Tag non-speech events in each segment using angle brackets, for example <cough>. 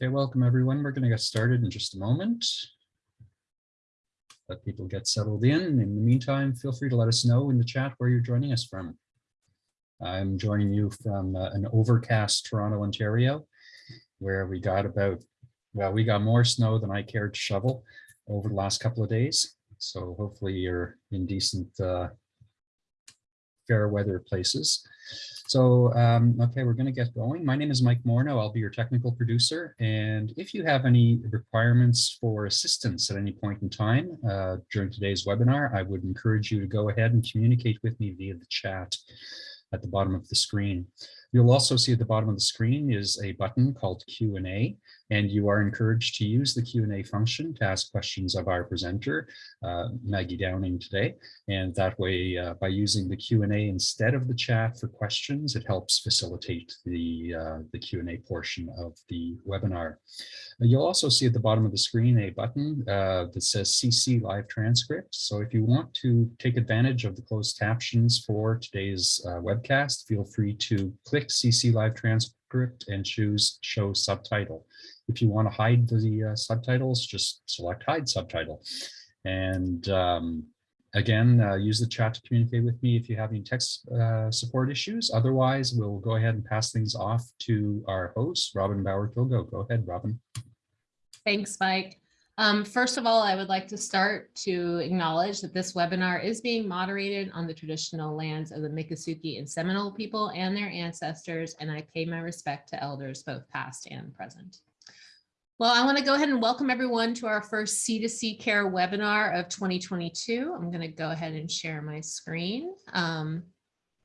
Okay, welcome everyone. We're going to get started in just a moment. Let people get settled in. In the meantime, feel free to let us know in the chat where you're joining us from. I'm joining you from uh, an overcast Toronto, Ontario, where we got about, well, we got more snow than I cared to shovel over the last couple of days. So hopefully you're in decent, uh, fair weather places. So, um, okay, we're going to get going. My name is Mike Morneau. I'll be your technical producer. And if you have any requirements for assistance at any point in time uh, during today's webinar, I would encourage you to go ahead and communicate with me via the chat at the bottom of the screen. You'll also see at the bottom of the screen is a button called Q&A, and you are encouraged to use the Q&A function to ask questions of our presenter, uh, Maggie Downing today. And that way, uh, by using the Q&A instead of the chat for questions, it helps facilitate the, uh, the Q&A portion of the webinar. You'll also see at the bottom of the screen a button uh, that says CC live transcript. So if you want to take advantage of the closed captions for today's uh, webcast, feel free to click CC live transcript and choose show subtitle. If you want to hide the uh, subtitles, just select hide subtitle. And um, again, uh, use the chat to communicate with me if you have any text uh, support issues. Otherwise, we'll go ahead and pass things off to our host, Robin Bauer-Kilgo. Go ahead, Robin. Thanks, Mike. Um, first of all, I would like to start to acknowledge that this webinar is being moderated on the traditional lands of the Miccosukee and Seminole people and their ancestors, and I pay my respect to elders both past and present. Well, I want to go ahead and welcome everyone to our first C2C Care webinar of 2022. I'm going to go ahead and share my screen. Um,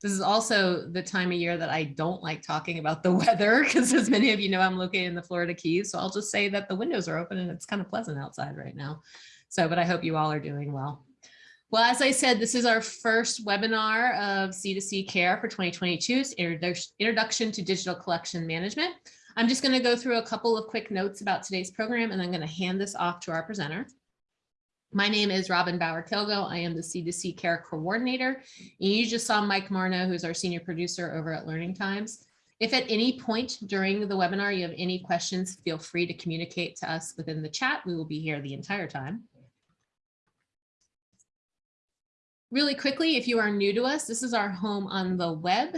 this is also the time of year that I don't like talking about the <laughs> weather because as many of you know, I'm located in the Florida Keys. So I'll just say that the windows are open and it's kind of pleasant outside right now. So, but I hope you all are doing well. Well, as I said, this is our first webinar of C2C Care for 2022, it's Introduction to Digital Collection Management. I'm just going to go through a couple of quick notes about today's program and I'm going to hand this off to our presenter. My name is Robin Bauer-Kilgo. I am the C2C Care Coordinator. And you just saw Mike Morneau, who's our Senior Producer over at Learning Times. If at any point during the webinar you have any questions, feel free to communicate to us within the chat. We will be here the entire time. Really quickly, if you are new to us, this is our home on the web,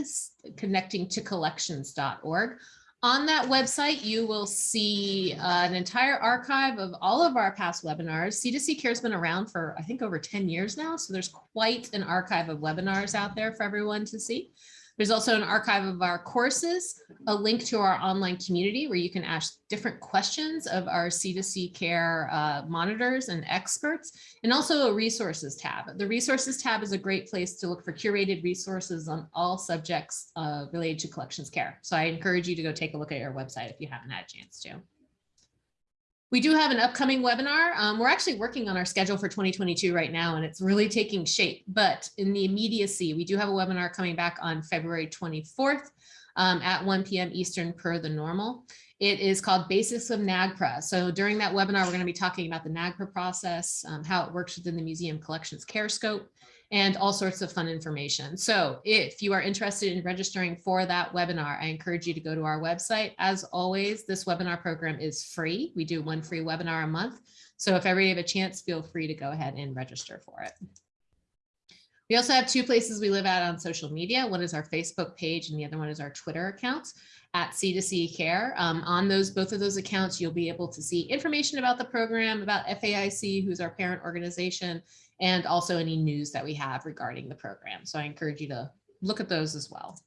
connecting to collections.org. On that website, you will see uh, an entire archive of all of our past webinars. C2C Care has been around for, I think, over 10 years now. So there's quite an archive of webinars out there for everyone to see. There's also an archive of our courses, a link to our online community where you can ask different questions of our C2C care uh, monitors and experts, and also a resources tab. The resources tab is a great place to look for curated resources on all subjects uh, related to collections care. So I encourage you to go take a look at our website if you haven't had a chance to. We do have an upcoming webinar. Um, we're actually working on our schedule for 2022 right now, and it's really taking shape. But in the immediacy, we do have a webinar coming back on February 24th um, at 1 p.m. Eastern per the normal. It is called Basics of NAGPRA. So during that webinar, we're going to be talking about the NAGPRA process, um, how it works within the museum collections care scope, and all sorts of fun information. So if you are interested in registering for that webinar, I encourage you to go to our website. As always, this webinar program is free. We do one free webinar a month. So if ever you have a chance, feel free to go ahead and register for it. We also have two places we live at on social media. One is our Facebook page and the other one is our Twitter account at C2C Care. Um, on those, both of those accounts, you'll be able to see information about the program, about FAIC, who's our parent organization, and also any news that we have regarding the program. So I encourage you to look at those as well.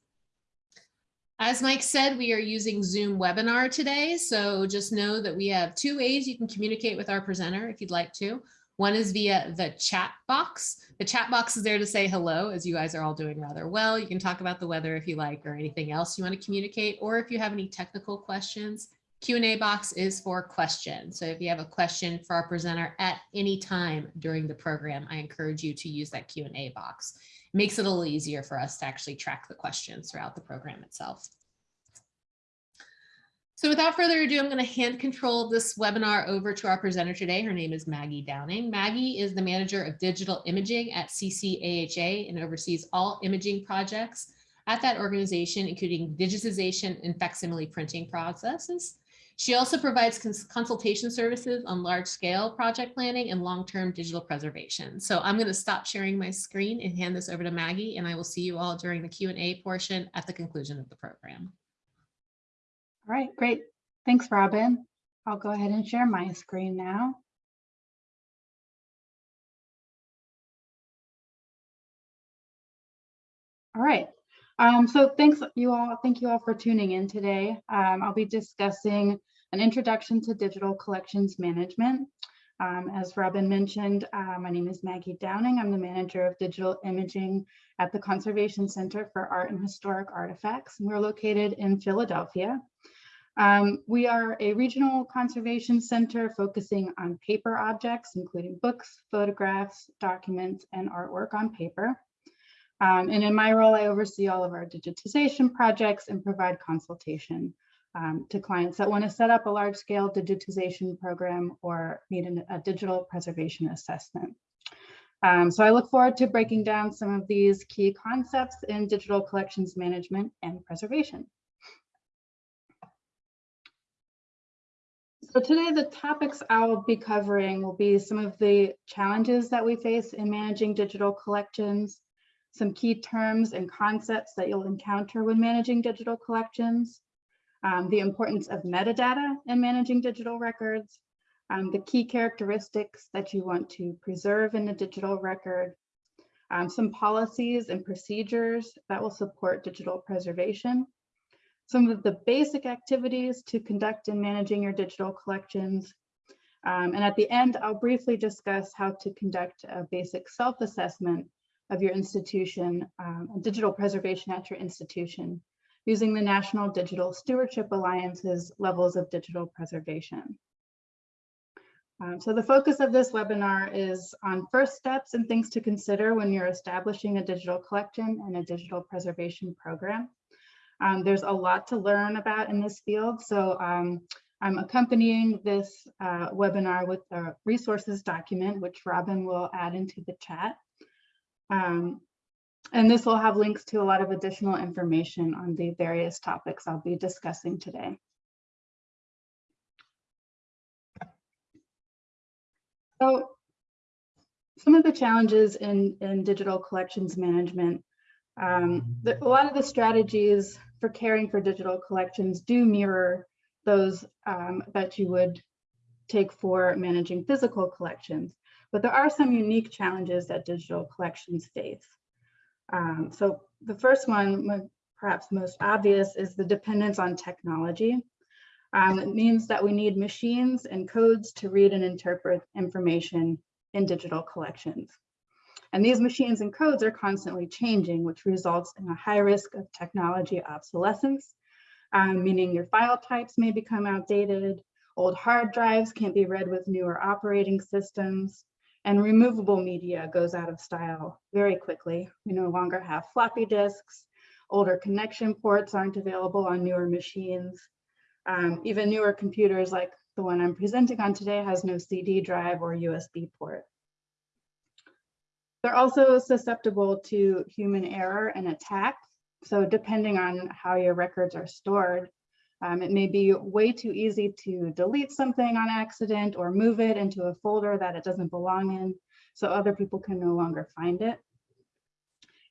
As Mike said, we are using Zoom webinar today. So just know that we have two ways you can communicate with our presenter if you'd like to. One is via the chat box. The chat box is there to say hello, as you guys are all doing rather well. You can talk about the weather if you like or anything else you want to communicate, or if you have any technical questions, Q&A box is for questions. So if you have a question for our presenter at any time during the program, I encourage you to use that Q&A box. It makes it a little easier for us to actually track the questions throughout the program itself. So without further ado, I'm going to hand control this webinar over to our presenter today. Her name is Maggie Downing. Maggie is the manager of digital imaging at CCAHA and oversees all imaging projects at that organization, including digitization and facsimile printing processes. She also provides cons- consultation services on large scale project planning and long-term digital preservation. So I'm going to stop sharing my screen and hand this over to Maggie, and I will see you all during the Q and A portion at the conclusion of the program. All right, great. Thanks, Robin. I'll go ahead and share my screen now. All right. Um, so thanks you all. Thank you all for tuning in today. Um, I'll be discussing an introduction to digital collections management. Um, as Robin mentioned, uh, my name is Maggie Downing. I'm the manager of digital imaging at the Conservation Center for Art and Historic Artifacts. And We're located in Philadelphia. Um, we are a regional conservation center focusing on paper objects, including books, photographs, documents, and artwork on paper. Um, and in my role, I oversee all of our digitization projects and provide consultation um, to clients that want to set up a large scale digitization program or need an, a digital preservation assessment. Um, so I look forward to breaking down some of these key concepts in digital collections management and preservation. So today the topics I'll be covering will be some of the challenges that we face in managing digital collections, some key terms and concepts that you'll encounter when managing digital collections, um, the importance of metadata in managing digital records, um, the key characteristics that you want to preserve in a digital record, um, some policies and procedures that will support digital preservation, some of the basic activities to conduct in managing your digital collections. Um, and at the end, I'll briefly discuss how to conduct a basic self-assessment of your institution, um, digital preservation at your institution, using the National Digital Stewardship Alliance's levels of digital preservation. Um, so the focus of this webinar is on first steps and things to consider when you're establishing a digital collection and a digital preservation program. Um, there's a lot to learn about in this field, so um, I'm accompanying this uh, webinar with a resources document, which Robin will add into the chat. Um, and this will have links to a lot of additional information on the various topics I'll be discussing today. So some of the challenges in, in digital collections management, um, the, a lot of the strategies for caring for digital collections do mirror those um, that you would take for managing physical collections. But there are some unique challenges that digital collections face. Um, so the first one, perhaps most obvious, is the dependence on technology. Um, it means that we need machines and codes to read and interpret information in digital collections. And these machines and codes are constantly changing, which results in a high risk of technology obsolescence, um, meaning your file types may become outdated, old hard drives can't be read with newer operating systems, and removable media goes out of style very quickly. We no longer have floppy disks, older connection ports aren't available on newer machines. Um, even newer computers like the one I'm presenting on today has no CD drive or USB port. They're also susceptible to human error and attack. So depending on how your records are stored, um, it may be way too easy to delete something on accident or move it into a folder that it doesn't belong in so other people can no longer find it.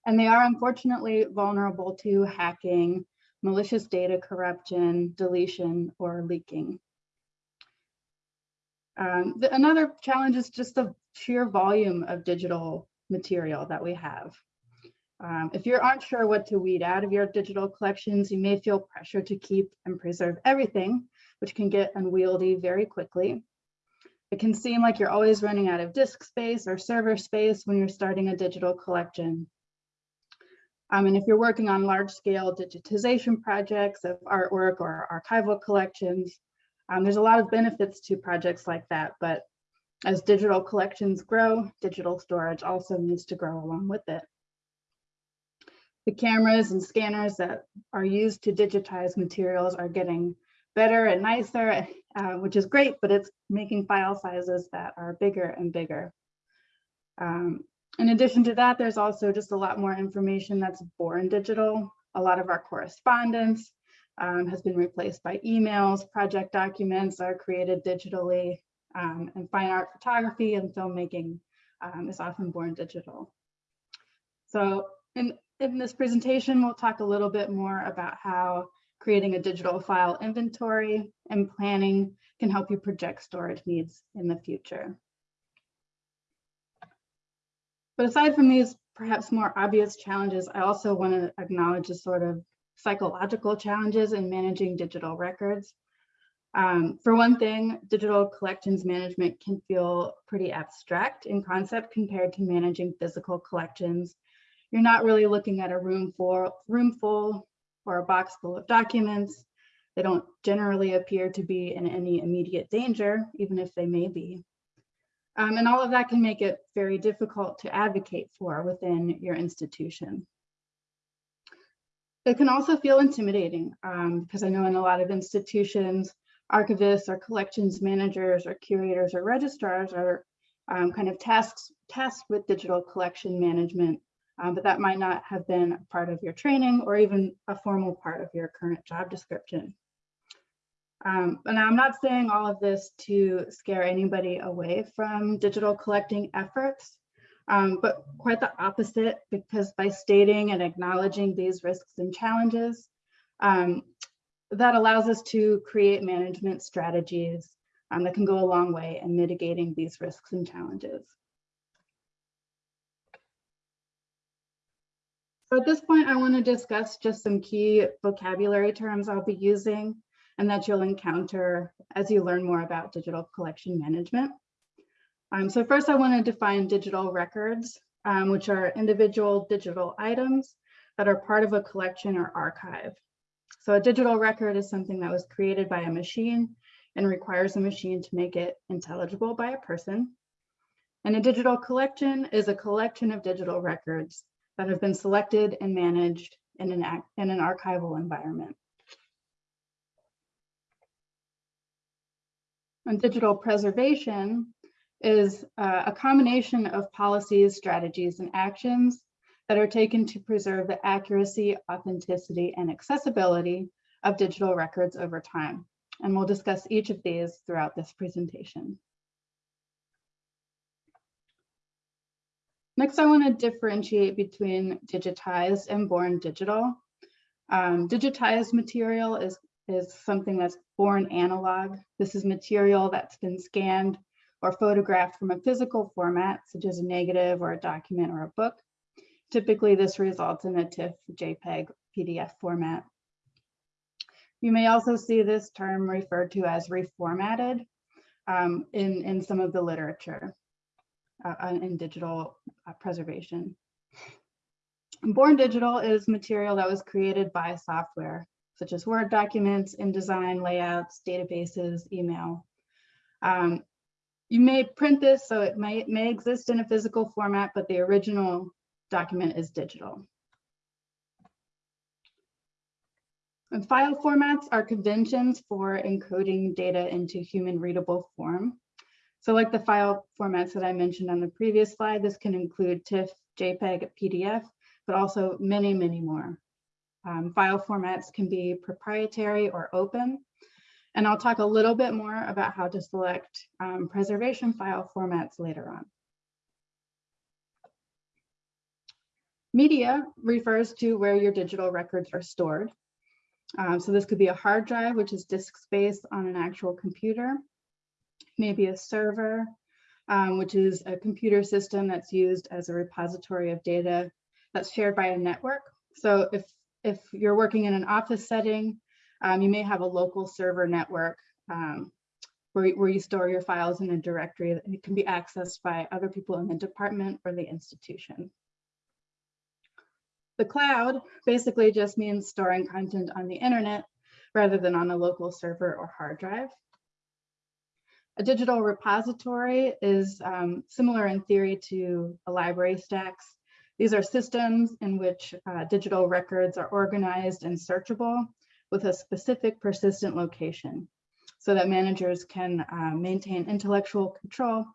And they are unfortunately vulnerable to hacking, malicious data corruption, deletion, or leaking. Um, the, another challenge is just the sheer volume of digital material that we have. Um, if you aren't sure what to weed out of your digital collections, you may feel pressure to keep and preserve everything, which can get unwieldy very quickly. It can seem like you're always running out of disk space or server space when you're starting a digital collection. Um, and if you're working on large scale digitization projects of artwork or archival collections, um, there's a lot of benefits to projects like that, but as digital collections grow, digital storage also needs to grow along with it. The cameras and scanners that are used to digitize materials are getting better and nicer, uh, which is great, but it's making file sizes that are bigger and bigger. Um, in addition to that, there's also just a lot more information that's born digital. A lot of our correspondence, um, has been replaced by emails, project documents are created digitally, um, and fine art photography and filmmaking um, is often born digital. So in, in this presentation, we'll talk a little bit more about how creating a digital file inventory and planning can help you project storage needs in the future. But aside from these perhaps more obvious challenges, I also want to acknowledge the sort of psychological challenges in managing digital records. Um, for one thing, digital collections management can feel pretty abstract in concept compared to managing physical collections. You're not really looking at a room full, room full or a box full of documents. They don't generally appear to be in any immediate danger, even if they may be. Um, and all of that can make it very difficult to advocate for within your institution. It can also feel intimidating um, because I know in a lot of institutions, archivists or collections managers or curators or registrars are um, kind of tasks, tasked with digital collection management, um, but that might not have been part of your training or even a formal part of your current job description. Um, and I'm not saying all of this to scare anybody away from digital collecting efforts, um, but quite the opposite, because by stating and acknowledging these risks and challenges, um, that allows us to create management strategies um, that can go a long way in mitigating these risks and challenges. So at this point, I want to discuss just some key vocabulary terms I'll be using and that you'll encounter as you learn more about digital collection management. Um, so first I want to define digital records, um, which are individual digital items that are part of a collection or archive. So a digital record is something that was created by a machine and requires a machine to make it intelligible by a person. And a digital collection is a collection of digital records that have been selected and managed in an, in an archival environment. And digital preservation is uh, a combination of policies, strategies, and actions that are taken to preserve the accuracy, authenticity, and accessibility of digital records over time. And we'll discuss each of these throughout this presentation. Next, I want to differentiate between digitized and born digital. Um, digitized material is is something that's born analog. This is material that's been scanned or photographed from a physical format, such as a negative or a document or a book. Typically, this results in a TIFF, JPEG, PDF format. You may also see this term referred to as reformatted um, in, in some of the literature in digital uh, preservation. Born digital is material that was created by software such as Word documents, InDesign, layouts, databases, email. Um, you may print this, so it may, may exist in a physical format, but the original document is digital. And file formats are conventions for encoding data into human readable form. So like the file formats that I mentioned on the previous slide, this can include TIFF, JPEG, PDF, but also many, many more. Um, file formats can be proprietary or open. And I'll talk a little bit more about how to select um, preservation file formats later on. Media refers to where your digital records are stored. Um, so this could be a hard drive, which is disk space on an actual computer, maybe a server, um, which is a computer system that's used as a repository of data that's shared by a network. So if if you're working in an office setting, um, you may have a local server network um, where, where you store your files in a directory that it can be accessed by other people in the department or the institution. The cloud basically just means storing content on the internet rather than on a local server or hard drive. A digital repository is um, similar in theory to a library stacks. These are systems in which uh, digital records are organized and searchable with a specific persistent location so that managers can uh, maintain intellectual control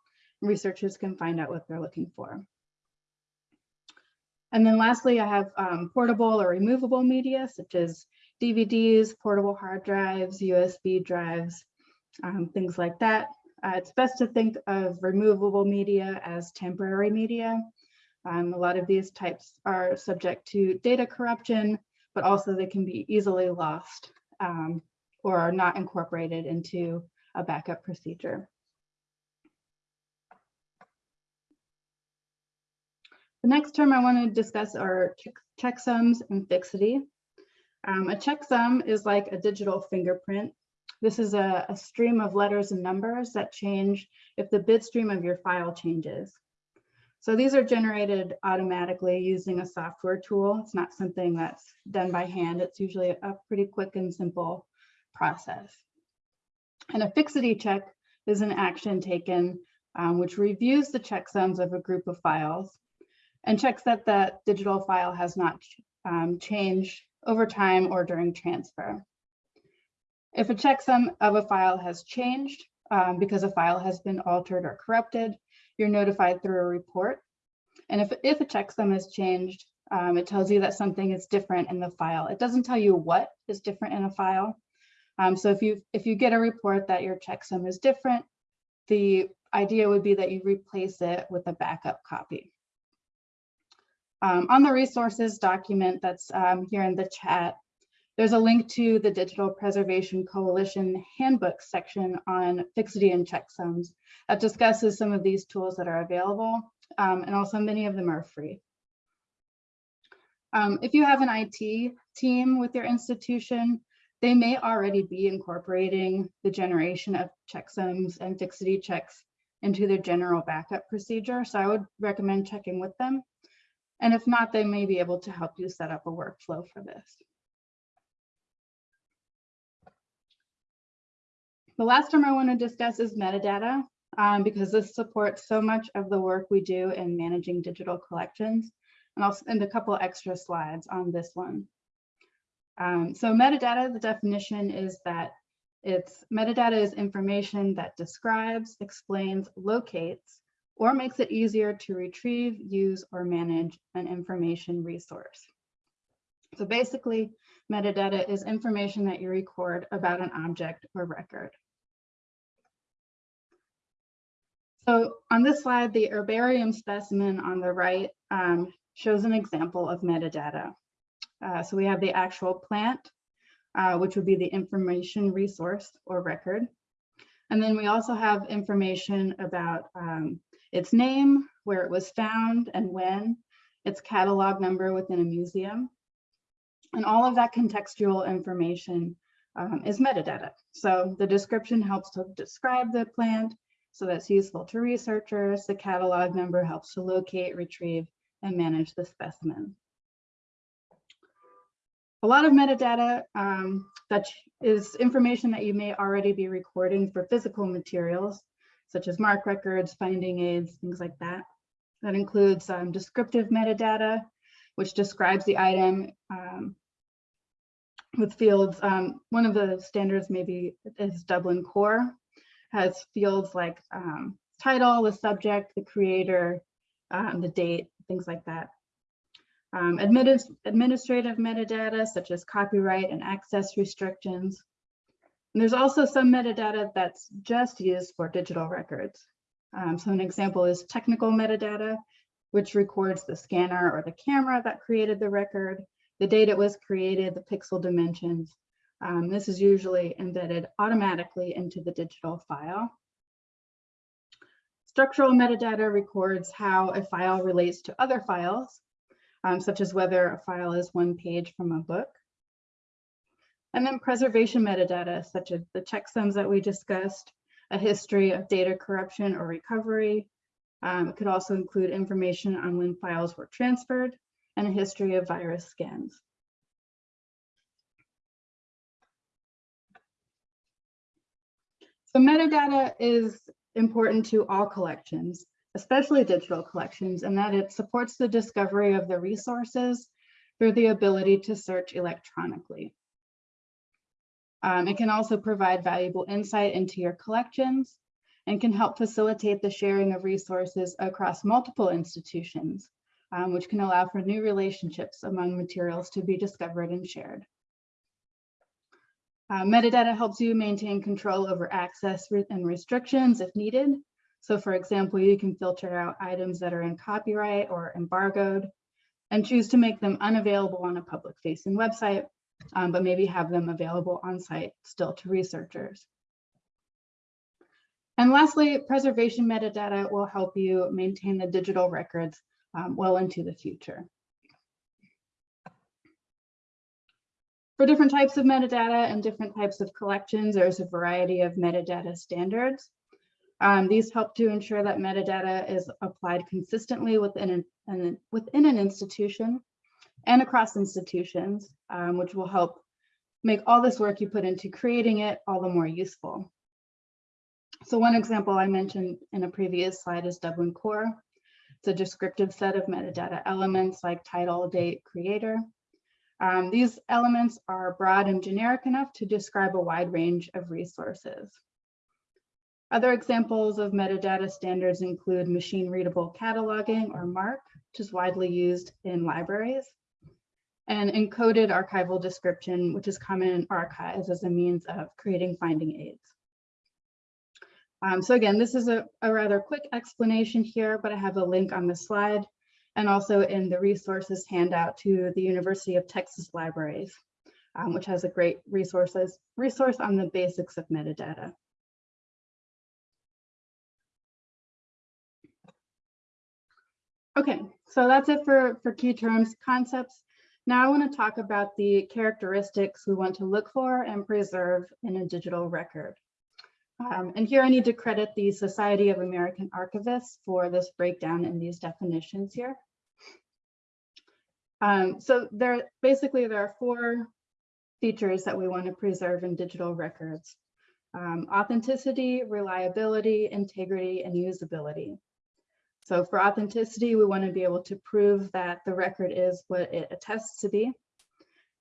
and researchers can find out what they're looking for. And then lastly, I have um, portable or removable media such as DVDs, portable hard drives, USB drives, um, things like that. Uh, it's best to think of removable media as temporary media. Um, a lot of these types are subject to data corruption, but also they can be easily lost um, or are not incorporated into a backup procedure. The next term I want to discuss are check checksums and fixity. Um, a checksum is like a digital fingerprint. This is a, a stream of letters and numbers that change if the bit stream of your file changes. So these are generated automatically using a software tool. It's not something that's done by hand. It's usually a pretty quick and simple process. And a fixity check is an action taken um, which reviews the checksums of a group of files and checks that the digital file has not um, changed over time or during transfer. If a checksum of a file has changed um, because a file has been altered or corrupted, you're notified through a report. And if, if a checksum has changed, um, it tells you that something is different in the file. It doesn't tell you what is different in a file. Um, so if you if you get a report that your checksum is different, the idea would be that you replace it with a backup copy. Um, on the resources document that's um, here in the chat, there's a link to the Digital Preservation Coalition Handbook section on fixity and checksums that discusses some of these tools that are available, um, and also many of them are free. Um, if you have an IT team with your institution, they may already be incorporating the generation of checksums and fixity checks into their general backup procedure. So I would recommend checking with them. And if not, they may be able to help you set up a workflow for this. The last term I want to discuss is metadata, um, because this supports so much of the work we do in managing digital collections. And I'll spend a couple extra slides on this one. Um, so metadata, the definition is that it's metadata is information that describes, explains, locates, or makes it easier to retrieve, use, or manage an information resource. So basically, metadata is information that you record about an object or record. So on this slide, the herbarium specimen on the right um, shows an example of metadata. Uh, so we have the actual plant, uh, which would be the information resource or record. And then we also have information about um, its name, where it was found and when, its catalog number within a museum. And all of that contextual information um, is metadata. So the description helps to describe the plant, so that's useful to researchers. The catalog number helps to locate, retrieve, and manage the specimen. A lot of metadata um, that is information that you may already be recording for physical materials, such as MARC records, finding aids, things like that. That includes um, descriptive metadata, which describes the item um, with fields. Um, one of the standards maybe is Dublin Core, has fields like um, title, the subject, the creator, um, the date, things like that. Um, administ administrative metadata such as copyright and access restrictions. And there's also some metadata that's just used for digital records. Um, so an example is technical metadata, which records the scanner or the camera that created the record, the date it was created, the pixel dimensions. Um, this is usually embedded automatically into the digital file. Structural metadata records how a file relates to other files, um, such as whether a file is one page from a book. And then preservation metadata, such as the checksums that we discussed, a history of data corruption or recovery. Um, it could also include information on when files were transferred and a history of virus scans. So metadata is important to all collections, especially digital collections, in that it supports the discovery of the resources through the ability to search electronically. Um, it can also provide valuable insight into your collections and can help facilitate the sharing of resources across multiple institutions, um, which can allow for new relationships among materials to be discovered and shared. Uh, metadata helps you maintain control over access and restrictions if needed. So for example, you can filter out items that are in copyright or embargoed and choose to make them unavailable on a public facing website, um, but maybe have them available on site still to researchers. And lastly, preservation metadata will help you maintain the digital records um, well into the future. For different types of metadata and different types of collections, there's a variety of metadata standards. Um, these help to ensure that metadata is applied consistently within an, an- within an institution and across institutions, um, which will help make all this work you put into creating it all the more useful. So one example I mentioned in a previous slide is Dublin Core. It's a descriptive set of metadata elements like title, date, creator. Um, these elements are broad and generic enough to describe a wide range of resources. Other examples of metadata standards include machine readable cataloging or MARC, which is widely used in libraries, and encoded archival description, which is common in archives as a means of creating finding aids. Um, so again, this is a, a rather quick explanation here, but I have a link on the slide and also in the resources handout to the University of Texas Libraries, um, which has a great resources resource on the basics of metadata. Okay, so that's it for, for key terms concepts. Now I want to talk about the characteristics we want to look for and preserve in a digital record. Um, and here I need to credit the Society of American Archivists for this breakdown in these definitions here. Um, so there, basically there are four features that we want to preserve in digital records. Um, authenticity, reliability, integrity, and usability. So for authenticity, we want to be able to prove that the record is what it attests to be.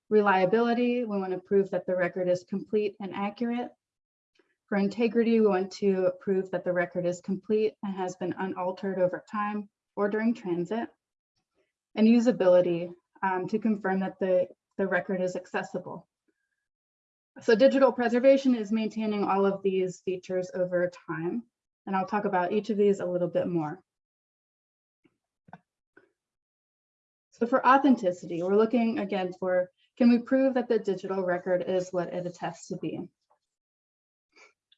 Reliability, we want to prove that the record is complete and accurate. For integrity, we want to prove that the record is complete and has been unaltered over time or during transit. And usability, um, to confirm that the, the record is accessible. So digital preservation is maintaining all of these features over time. And I'll talk about each of these a little bit more. So for authenticity, we're looking again for, can we prove that the digital record is what it attests to be?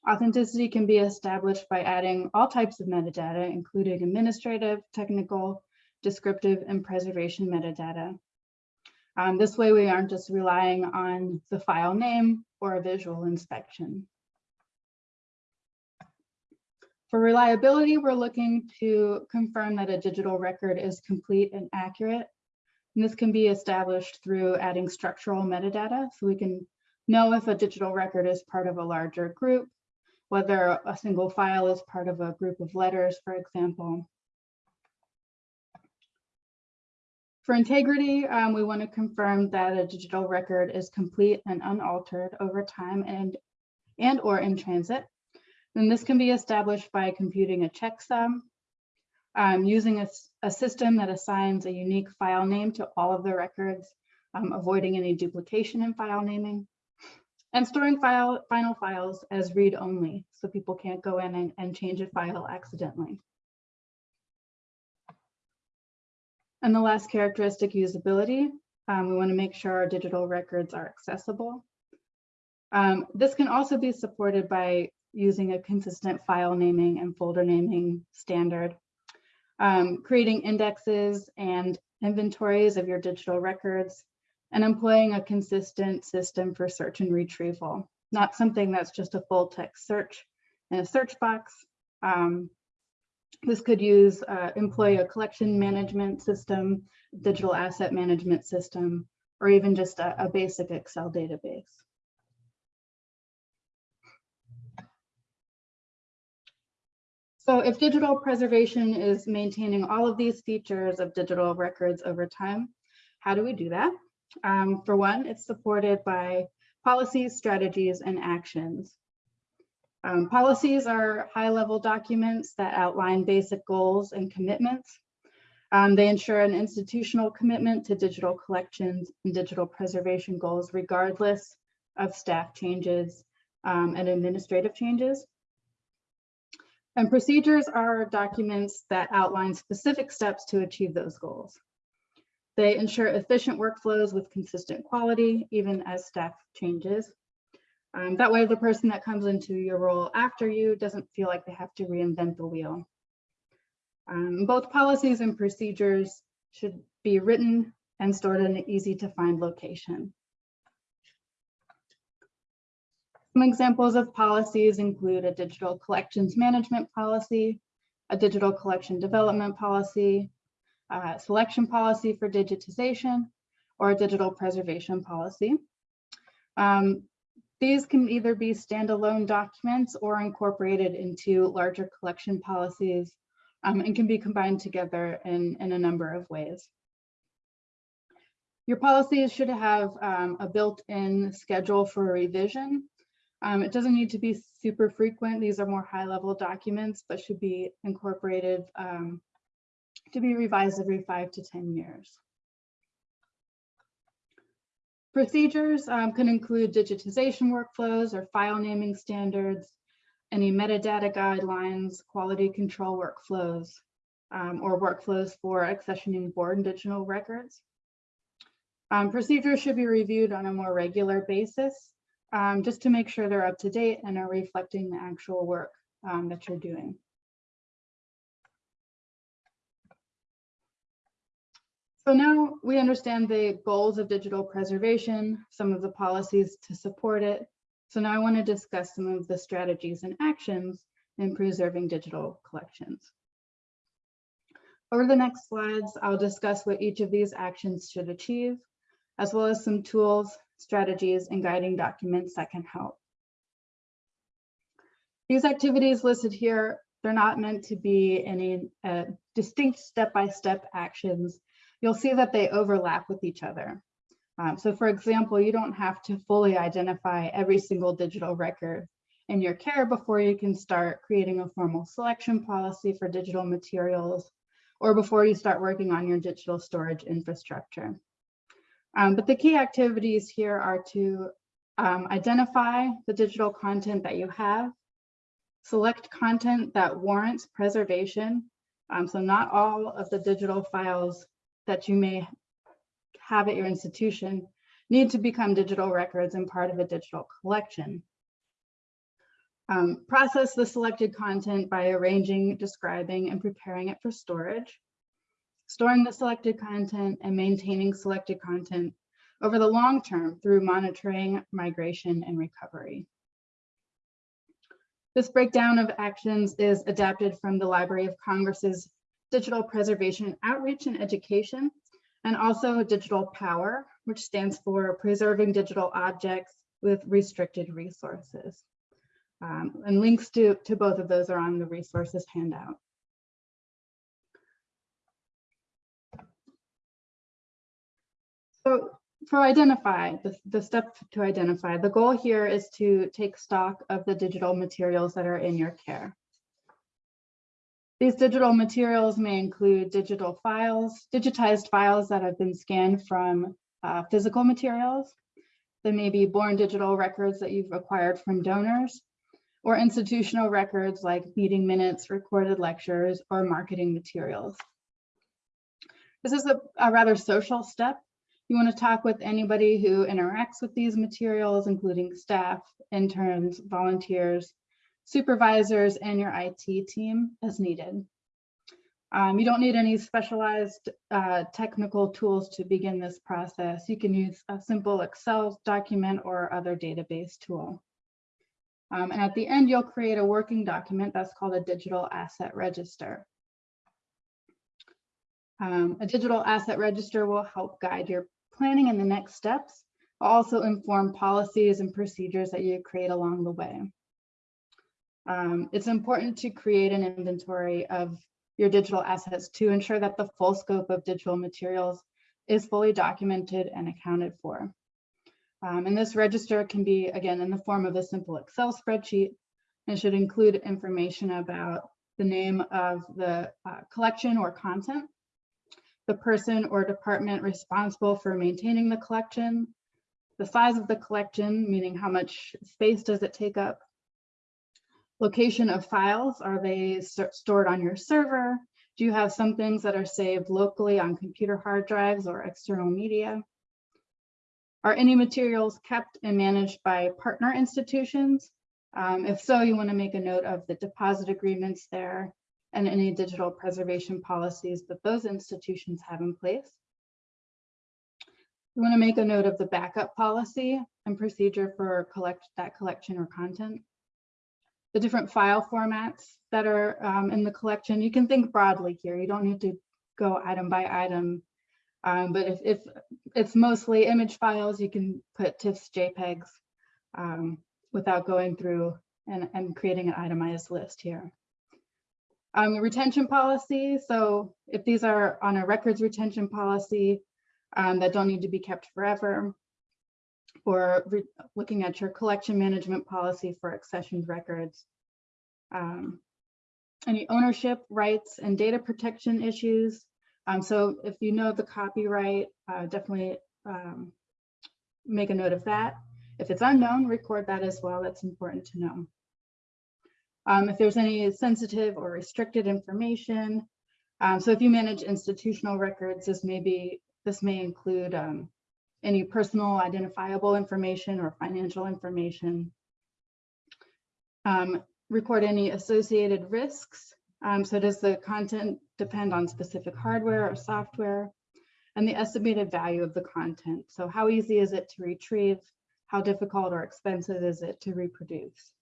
Authenticity can be established by adding all types of metadata, including administrative, technical, descriptive, and preservation metadata. Um, this way, we aren't just relying on the file name or a visual inspection. For reliability, we're looking to confirm that a digital record is complete and accurate. And this can be established through adding structural metadata, so we can know if a digital record is part of a larger group, whether a single file is part of a group of letters, for example. For integrity, um, we want to confirm that a digital record is complete and unaltered over time and, and or in transit. And this can be established by computing a checksum, um, using a, a, system that assigns a unique file name to all of the records, um, avoiding any duplication in file naming, and storing file, final files as read-only, so people can't go in and, and change a file accidentally. And the last characteristic, usability. Um, we want to make sure our digital records are accessible. Um, this can also be supported by using a consistent file naming and folder naming standard, um, creating indexes and inventories of your digital records, and employing a consistent system for search and retrieval, not something that's just a full text search in a search box. Um, this could use, uh, employ a collection management system, digital asset management system, or even just a, a basic Excel database. So if digital preservation is maintaining all of these features of digital records over time, how do we do that? Um, for one, it's supported by policies, strategies, and actions. Um, policies are high-level documents that outline basic goals and commitments. Um, they ensure an institutional commitment to digital collections and digital preservation goals, regardless of staff changes um, and administrative changes. And procedures are documents that outline specific steps to achieve those goals. They ensure efficient workflows with consistent quality, even as staff changes. Um, that way, the person that comes into your role after you doesn't feel like they have to reinvent the wheel. Um, both policies and procedures should be written and stored in an easy to find location. Some examples of policies include a digital collections management policy, a digital collection development policy, a selection policy for digitization, or a digital preservation policy. Um, these can either be standalone documents or incorporated into larger collection policies um, and can be combined together in, in a number of ways. Your policies should have um, a built-in schedule for revision. Um, it doesn't need to be super frequent. These are more high-level documents, but should be incorporated um, to be revised every five to 10 years. Procedures um, can include digitization workflows or file naming standards, any metadata guidelines, quality control workflows, um, or workflows for accessioning board and digital records. Um, procedures should be reviewed on a more regular basis, um, just to make sure they're up to date and are reflecting the actual work um, that you're doing. So now we understand the goals of digital preservation, some of the policies to support it. So now I want to discuss some of the strategies and actions in preserving digital collections. Over the next slides, I'll discuss what each of these actions should achieve, as well as some tools, strategies, and guiding documents that can help. These activities listed here, they're not meant to be any uh, distinct step-by-step actions you'll see that they overlap with each other. Um, so for example, you don't have to fully identify every single digital record in your care before you can start creating a formal selection policy for digital materials or before you start working on your digital storage infrastructure. Um, but the key activities here are to um, identify the digital content that you have, select content that warrants preservation. Um, so not all of the digital files that you may have at your institution need to become digital records and part of a digital collection. Um, process the selected content by arranging, describing, and preparing it for storage. Storing the selected content and maintaining selected content over the long term through monitoring, migration, and recovery. This breakdown of actions is adapted from the Library of Congress's digital preservation outreach and education, and also digital POWRR, which stands for preserving digital objects with restricted resources. Um, and links to, to both of those are on the resources handout. So for identify, the, the step to identify, the goal here is to take stock of the digital materials that are in your care. These digital materials may include digital files, digitized files that have been scanned from uh, physical materials. There may be born digital records that you've acquired from donors or institutional records like meeting minutes, recorded lectures, or marketing materials. This is a, a rather social step. You want to talk with anybody who interacts with these materials, including staff, interns, volunteers, supervisors and your IT team as needed. Um, you don't need any specialized uh, technical tools to begin this process. You can use a simple Excel document or other database tool. Um, and at the end, you'll create a working document that's called a digital asset register. Um, a digital asset register will help guide your planning and the next steps, also inform policies and procedures that you create along the way. Um, it's important to create an inventory of your digital assets to ensure that the full scope of digital materials is fully documented and accounted for. Um, and this register can be, again, in the form of a simple Excel spreadsheet and should include information about the name of the uh, collection or content, the person or department responsible for maintaining the collection, the size of the collection, meaning how much space does it take up? Location of files, are they st- stored on your server? Do you have some things that are saved locally on computer hard drives or external media? Are any materials kept and managed by partner institutions? Um, if so, you want to make a note of the deposit agreements there and any digital preservation policies that those institutions have in place. You want to make a note of the backup policy and procedure for collect that collection or content. The different file formats that are um, in the collection, you can think broadly here. You don't need to go item by item. Um, but if, if it's mostly image files, you can put TIFFs, JPEGs um, without going through and, and creating an itemized list here. Um, retention policy, so if these are on a records retention policy um, that don't need to be kept forever, or looking at your collection management policy for accessioned records. Um, any ownership rights and data protection issues. Um, so if you know the copyright, uh, definitely um, make a note of that. If it's unknown, record that as well. That's important to know. Um, if there's any sensitive or restricted information. Um, so if you manage institutional records, this may be this may include um, any personal identifiable information or financial information. Um, record any associated risks. Um, so does the content depend on specific hardware or software? And the estimated value of the content. So how easy is it to retrieve? How difficult or expensive is it to reproduce?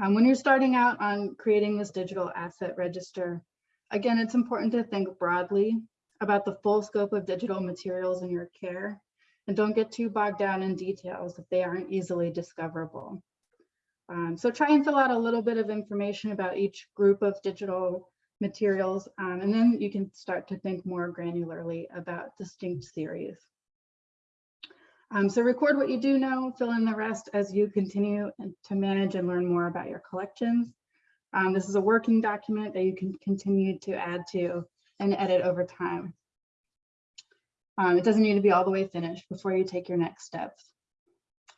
Um, when you're starting out on creating this digital asset register, again, it's important to think broadly about the full scope of digital materials in your care and don't get too bogged down in details if they aren't easily discoverable. Um, so try and fill out a little bit of information about each group of digital materials, um, and then you can start to think more granularly about distinct series. Um, so record what you do know, fill in the rest as you continue to manage and learn more about your collections. Um, this is a working document that you can continue to add to and edit over time. Um, it doesn't need to be all the way finished before you take your next steps.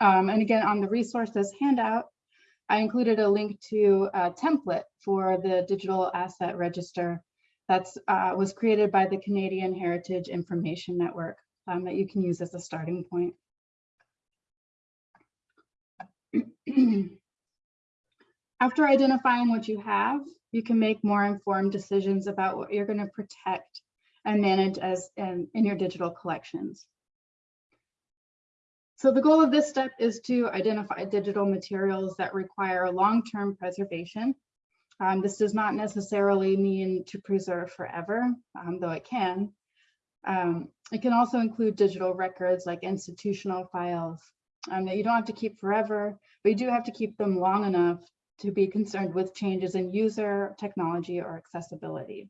Um, and again, on the resources handout, I included a link to a template for the digital asset register that's uh, was created by the Canadian Heritage Information Network um, that you can use as a starting point. <clears throat> After identifying what you have, you can make more informed decisions about what you're going to protect and manage as in, in your digital collections. So the goal of this step is to identify digital materials that require long-term preservation. Um, this does not necessarily mean to preserve forever, um, though it can. Um, it can also include digital records like institutional files um, that you don't have to keep forever, but you do have to keep them long enough to be concerned with changes in user, technology, or accessibility.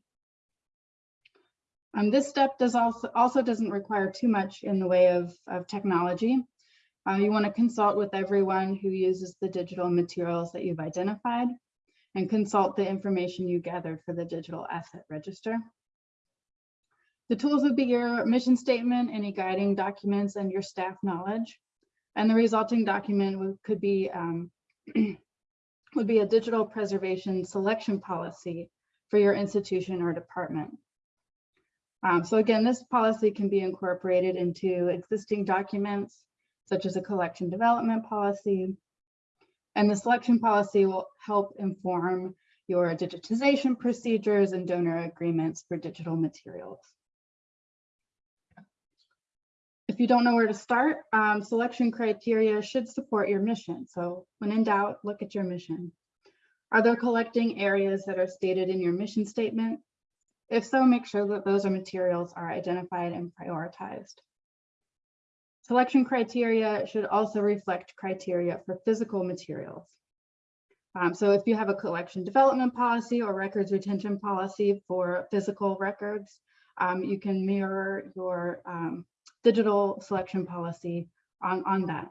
Um, this step does also, also doesn't require too much in the way of, of technology. Uh, you want to consult with everyone who uses the digital materials that you've identified and consult the information you gathered for the digital asset register. The tools would be your mission statement, any guiding documents, and your staff knowledge. And the resulting document could be um, <clears throat> would be a digital preservation selection policy for your institution or department. Um, so again, this policy can be incorporated into existing documents, such as a collection development policy. And the selection policy will help inform your digitization procedures and donor agreements for digital materials. If you don't know where to start, um, selection criteria should support your mission. So when in doubt, look at your mission. Are there collecting areas that are stated in your mission statement? If so, make sure that those are materials are identified and prioritized. Selection criteria should also reflect criteria for physical materials. Um, so if you have a collection development policy or records retention policy for physical records, um, you can mirror your um, digital selection policy on, on that.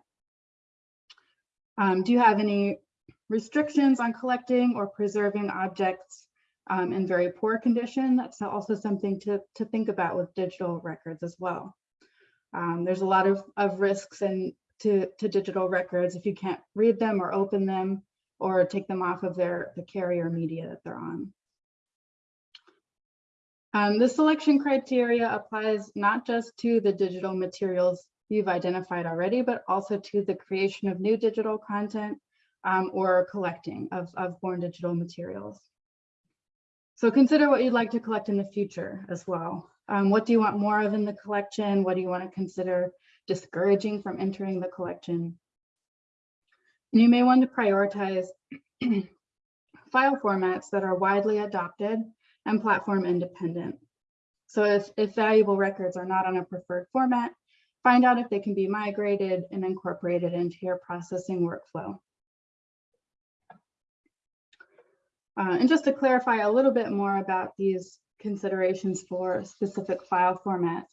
Um, do you have any restrictions on collecting or preserving objects um, in very poor condition? That's also something to, to think about with digital records as well. Um, there's a lot of, of risks and to, to digital records if you can't read them or open them or take them off of their the carrier media that they're on. Um, the selection criteria applies not just to the digital materials you've identified already, but also to the creation of new digital content um, or collecting of, of born digital materials. So consider what you'd like to collect in the future as well. Um, what do you want more of in the collection? What do you want to consider discouraging from entering the collection? And you may want to prioritize <clears throat> file formats that are widely adopted and platform independent. So if, if valuable records are not on a preferred format, find out if they can be migrated and incorporated into your processing workflow. Uh, and just to clarify a little bit more about these considerations for specific file formats,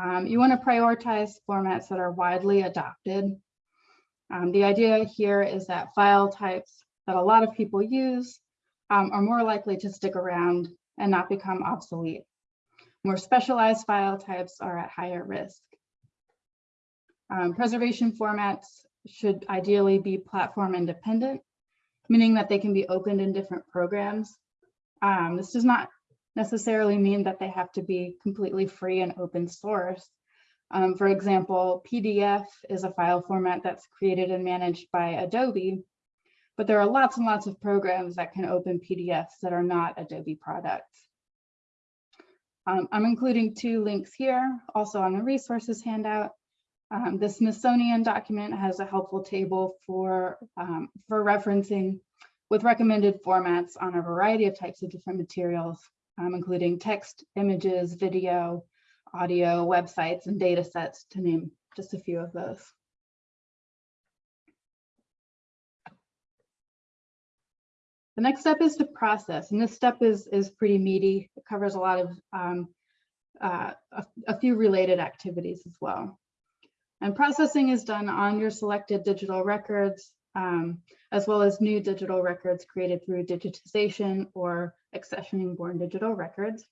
um, you want to prioritize formats that are widely adopted. Um, the idea here is that file types that a lot of people use um, are more likely to stick around and not become obsolete. More specialized file types are at higher risk. Um, preservation formats should ideally be platform independent, meaning that they can be opened in different programs. Um, this does not necessarily mean that they have to be completely free and open source. Um, for example, PDF is a file format that's created and managed by Adobe, but there are lots and lots of programs that can open PDFs that are not Adobe products. Um, I'm including two links here, also on the resources handout. Um, the Smithsonian document has a helpful table for, um, for referencing with recommended formats on a variety of types of different materials, um, including text, images, video, audio, websites, and data sets, to name just a few of those. The next step is to process, and this step is, is pretty meaty. It covers a lot of um, uh, a, a few related activities as well. And processing is done on your selected digital records, um, as well as new digital records created through digitization or accessioning born digital records.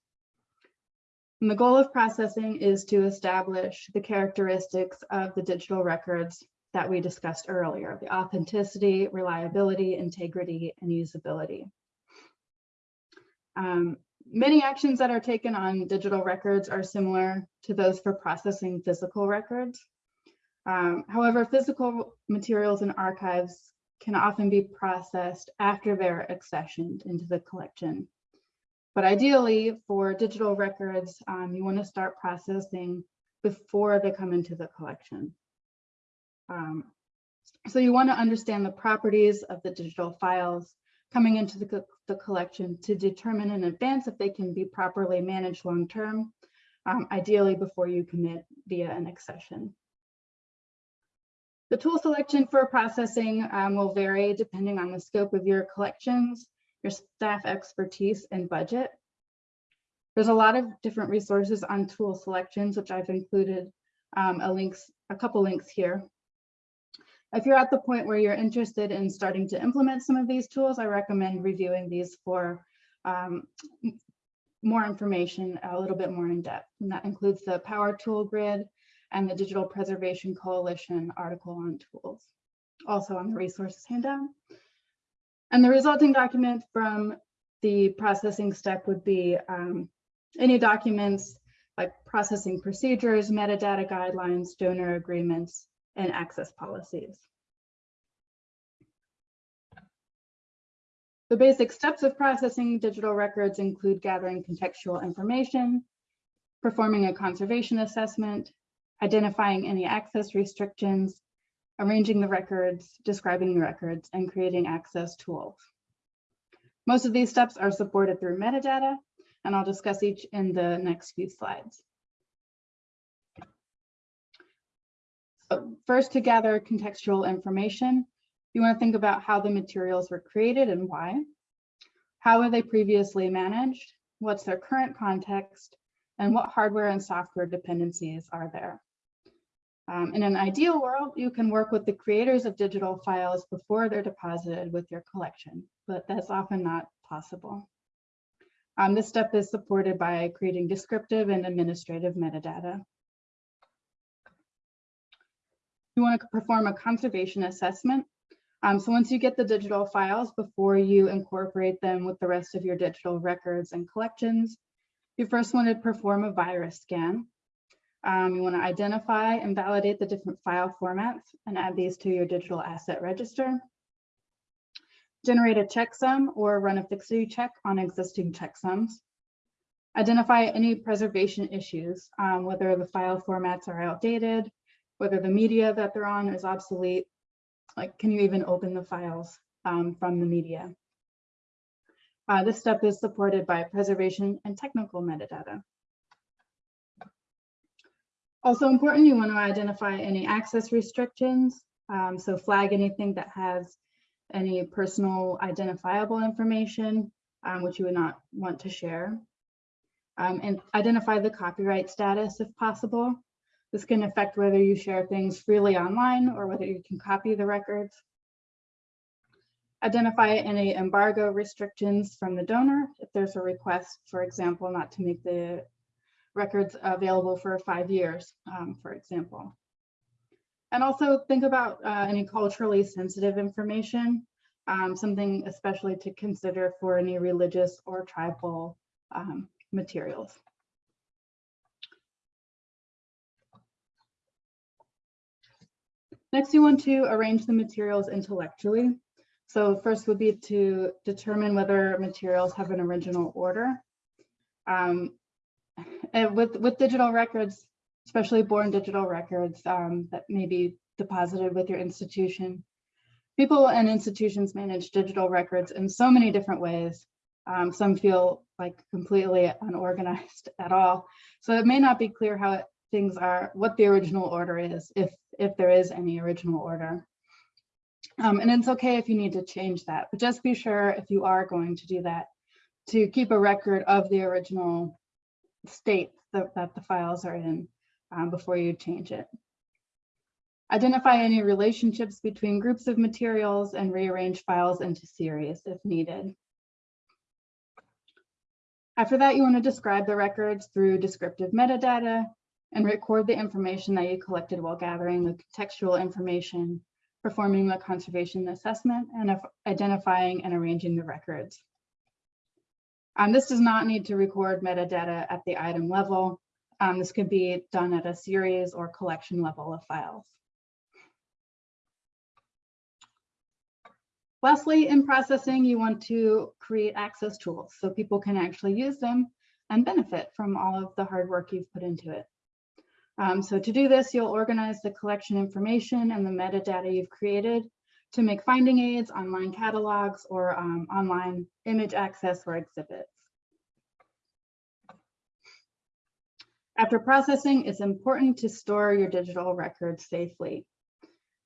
And the goal of processing is to establish the characteristics of the digital records that we discussed earlier, the authenticity, reliability, integrity, and usability. Um, many actions that are taken on digital records are similar to those for processing physical records. Um, however, physical materials and archives can often be processed after they're accessioned into the collection. But ideally, for digital records, um, you want to start processing before they come into the collection. Um, so you want to understand the properties of the digital files coming into the, co the collection to determine in advance if they can be properly managed long-term, um, ideally before you commit via an accession. The tool selection for processing um, will vary depending on the scope of your collections, your staff expertise and budget. There's a lot of different resources on tool selections, which I've included um, a links, a couple links here. If you're at the point where you're interested in starting to implement some of these tools, I recommend reviewing these for um, more information a little bit more in depth. And that includes the POWRR Tool Grid and the Digital Preservation Coalition article on tools, also on the resources handout. And the resulting document from the processing step would be um, any documents like processing procedures, metadata guidelines, donor agreements, and access policies. The basic steps of processing digital records include gathering contextual information, performing a conservation assessment, identifying any access restrictions, arranging the records, describing the records, and creating access tools. Most of these steps are supported through metadata, and I'll discuss each in the next few slides. First, to gather contextual information, you want to think about how the materials were created and why. How were they previously managed? What's their current context? And what hardware and software dependencies are there? Um, in an ideal world, you can work with the creators of digital files before they're deposited with your collection, but that's often not possible. Um, this step is supported by creating descriptive and administrative metadata. You want to perform a conservation assessment. Um, so once you get the digital files, before you incorporate them with the rest of your digital records and collections, you first want to perform a virus scan. Um, you want to identify and validate the different file formats and add these to your digital asset register. Generate a checksum or run a fixity check on existing checksums. Identify any preservation issues, um, whether the file formats are outdated, whether the media that they're on is obsolete, like can you even open the files um, from the media? Uh, this step is supported by preservation and technical metadata. Also important, you want to identify any access restrictions. Um, so flag anything that has any personal identifiable information, um, which you would not want to share. Um, and identify the copyright status if possible. This can affect whether you share things freely online or whether you can copy the records. Identify any embargo restrictions from the donor if there's a request, for example, not to make the records available for five years, um, for example. And also think about uh, any culturally sensitive information, um, something especially to consider for any religious or tribal um, materials. Next, you want to arrange the materials intellectually. So first would be to determine whether materials have an original order. Um, and with, with digital records, especially born digital records um, that may be deposited with your institution, people and institutions manage digital records in so many different ways. Um, some feel like completely unorganized <laughs> at all. So it may not be clear how things are, what the original order is, if, if there is any original order. Um, and it's okay if you need to change that, but just be sure if you are going to do that, to keep a record of the original state that, that the files are in um, before you change it. Identify any relationships between groups of materials and rearrange files into series if needed. After that, you want to describe the records through descriptive metadata and record the information that you collected while gathering the contextual information, performing the conservation assessment, and identifying and arranging the records. Um, this does not need to record metadata at the item level. Um, this could be done at a series or collection level of files. Lastly, in processing, you want to create access tools so people can actually use them and benefit from all of the hard work you've put into it. Um, so to do this, you'll organize the collection information and the metadata you've created to make finding aids, online catalogs, or um, online image access or exhibits. After processing, it's important to store your digital records safely.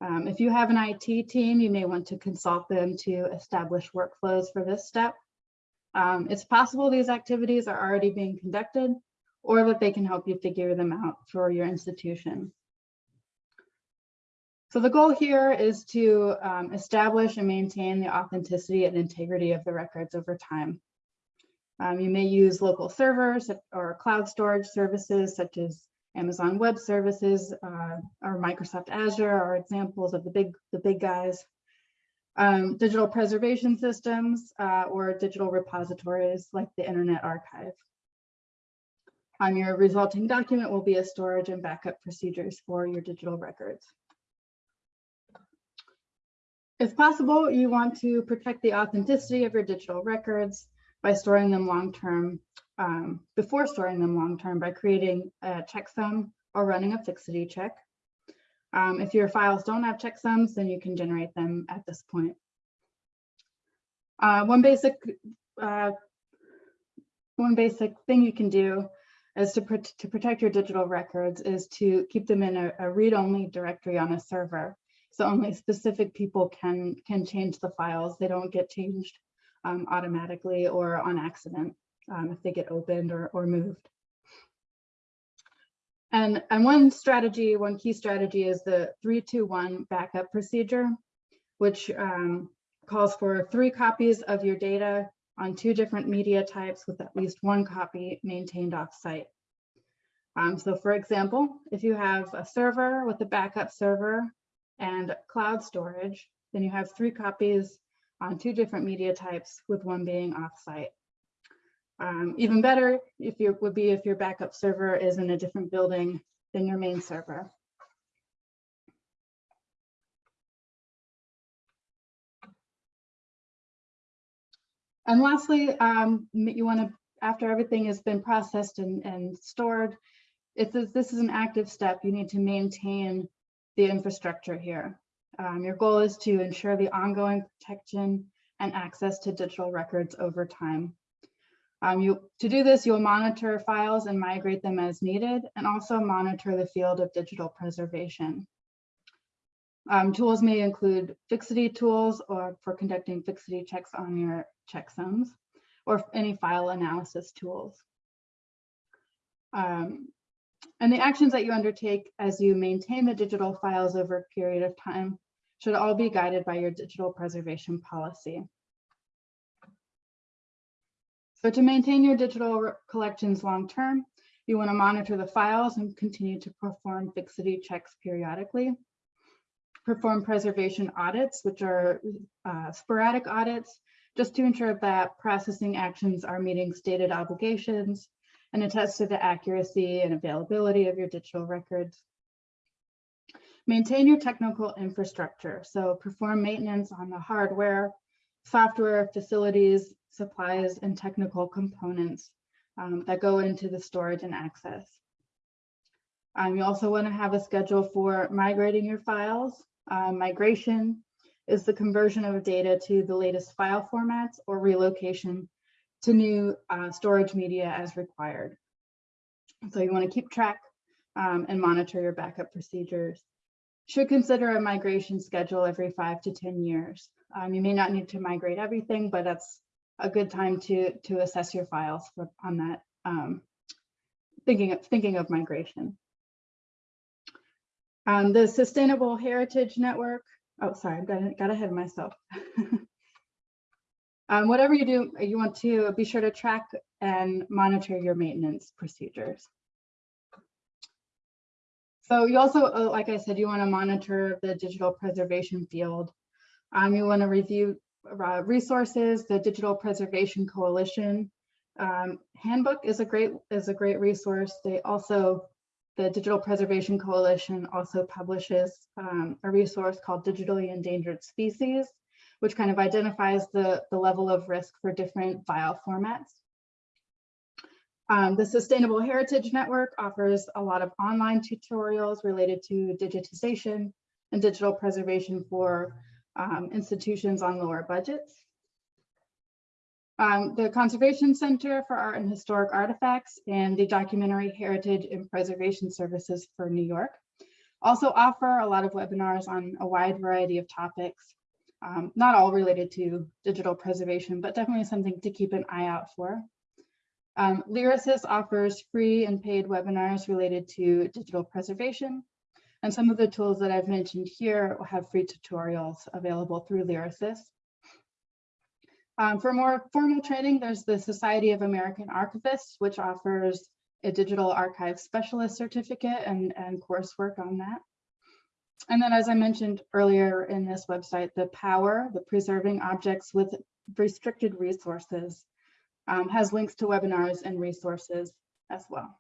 Um, if you have an IT team, you may want to consult them to establish workflows for this step. Um, it's possible these activities are already being conducted or that they can help you figure them out for your institution. So the goal here is to um, establish and maintain the authenticity and integrity of the records over time. Um, you may use local servers or cloud storage services such as Amazon Web Services uh, or Microsoft Azure are examples of the big, the big guys. Um, digital preservation systems uh, or digital repositories like the Internet Archive. On your resulting document will be a storage and backup procedures for your digital records. If possible, you want to protect the authenticity of your digital records by storing them long-term, um, before storing them long-term by creating a checksum or running a fixity check. Um, if your files don't have checksums, then you can generate them at this point. Uh, one basic uh, one basic thing you can do is to, pr to protect your digital records is to keep them in a, a read-only directory on a server. So only specific people can, can change the files. They don't get changed um, automatically or on accident um, if they get opened or, or moved. And, and one strategy, one key strategy is the 321 backup procedure, which um, calls for three copies of your data on two different media types with at least one copy maintained off-site. Um, so for example, if you have a server with a backup server and cloud storage, then you have three copies on two different media types with one being offsite. Um, even better if you would be if your backup server is in a different building than your main server. And lastly, um, you want to, after everything has been processed and, and stored, if this, this is an active step, you need to maintain the infrastructure here. Um, your goal is to ensure the ongoing protection and access to digital records over time. Um, you, to do this, you'll monitor files and migrate them as needed, and also monitor the field of digital preservation. Um, tools may include fixity tools or for conducting fixity checks on your checksums, or any file analysis tools. Um, and the actions that you undertake as you maintain the digital files over a period of time should all be guided by your digital preservation policy. So to maintain your digital collections long-term, you want to monitor the files and continue to perform fixity checks periodically. Perform preservation audits, which are uh, sporadic audits, just to ensure that processing actions are meeting stated obligations and attest to the accuracy and availability of your digital records. Maintain your technical infrastructure. So perform maintenance on the hardware, software, facilities, supplies, and technical components um, that go into the storage and access. Um, you also want to have a schedule for migrating your files. Uh, migration is the conversion of data to the latest file formats or relocation to new uh, storage media as required. So you want to keep track um, and monitor your backup procedures. Should consider a migration schedule every five to 10 years. Um, you may not need to migrate everything, but that's a good time to, to assess your files for, on that, um, thinking, of, thinking of migration. Um, the Sustainable Heritage Network, oh, sorry, I got, got ahead of myself. <laughs> um, whatever you do, you want to be sure to track and monitor your maintenance procedures. So you also, uh, like I said, you want to monitor the digital preservation field. Um, you want to review uh, resources, the Digital Preservation Coalition um, handbook is a great is a great resource. They also, the Digital Preservation Coalition also publishes um, a resource called Digitally Endangered Species, which kind of identifies the, the level of risk for different file formats. Um, the Sustainable Heritage Network offers a lot of online tutorials related to digitization and digital preservation for um, institutions on lower budgets. Um, the Conservation Center for Art and Historic Artifacts and the Documentary Heritage and Preservation Services for New York also offer a lot of webinars on a wide variety of topics, um, not all related to digital preservation, but definitely something to keep an eye out for. Um, Lyrasis offers free and paid webinars related to digital preservation. And some of the tools that I've mentioned here will have free tutorials available through Lyrasis. Um, for more formal training, there's the Society of American Archivists, which offers a digital archive specialist certificate and, and coursework on that. And then, as I mentioned earlier in this website, the POWRR, the Preserving Objects with Restricted Resources, um, has links to webinars and resources as well.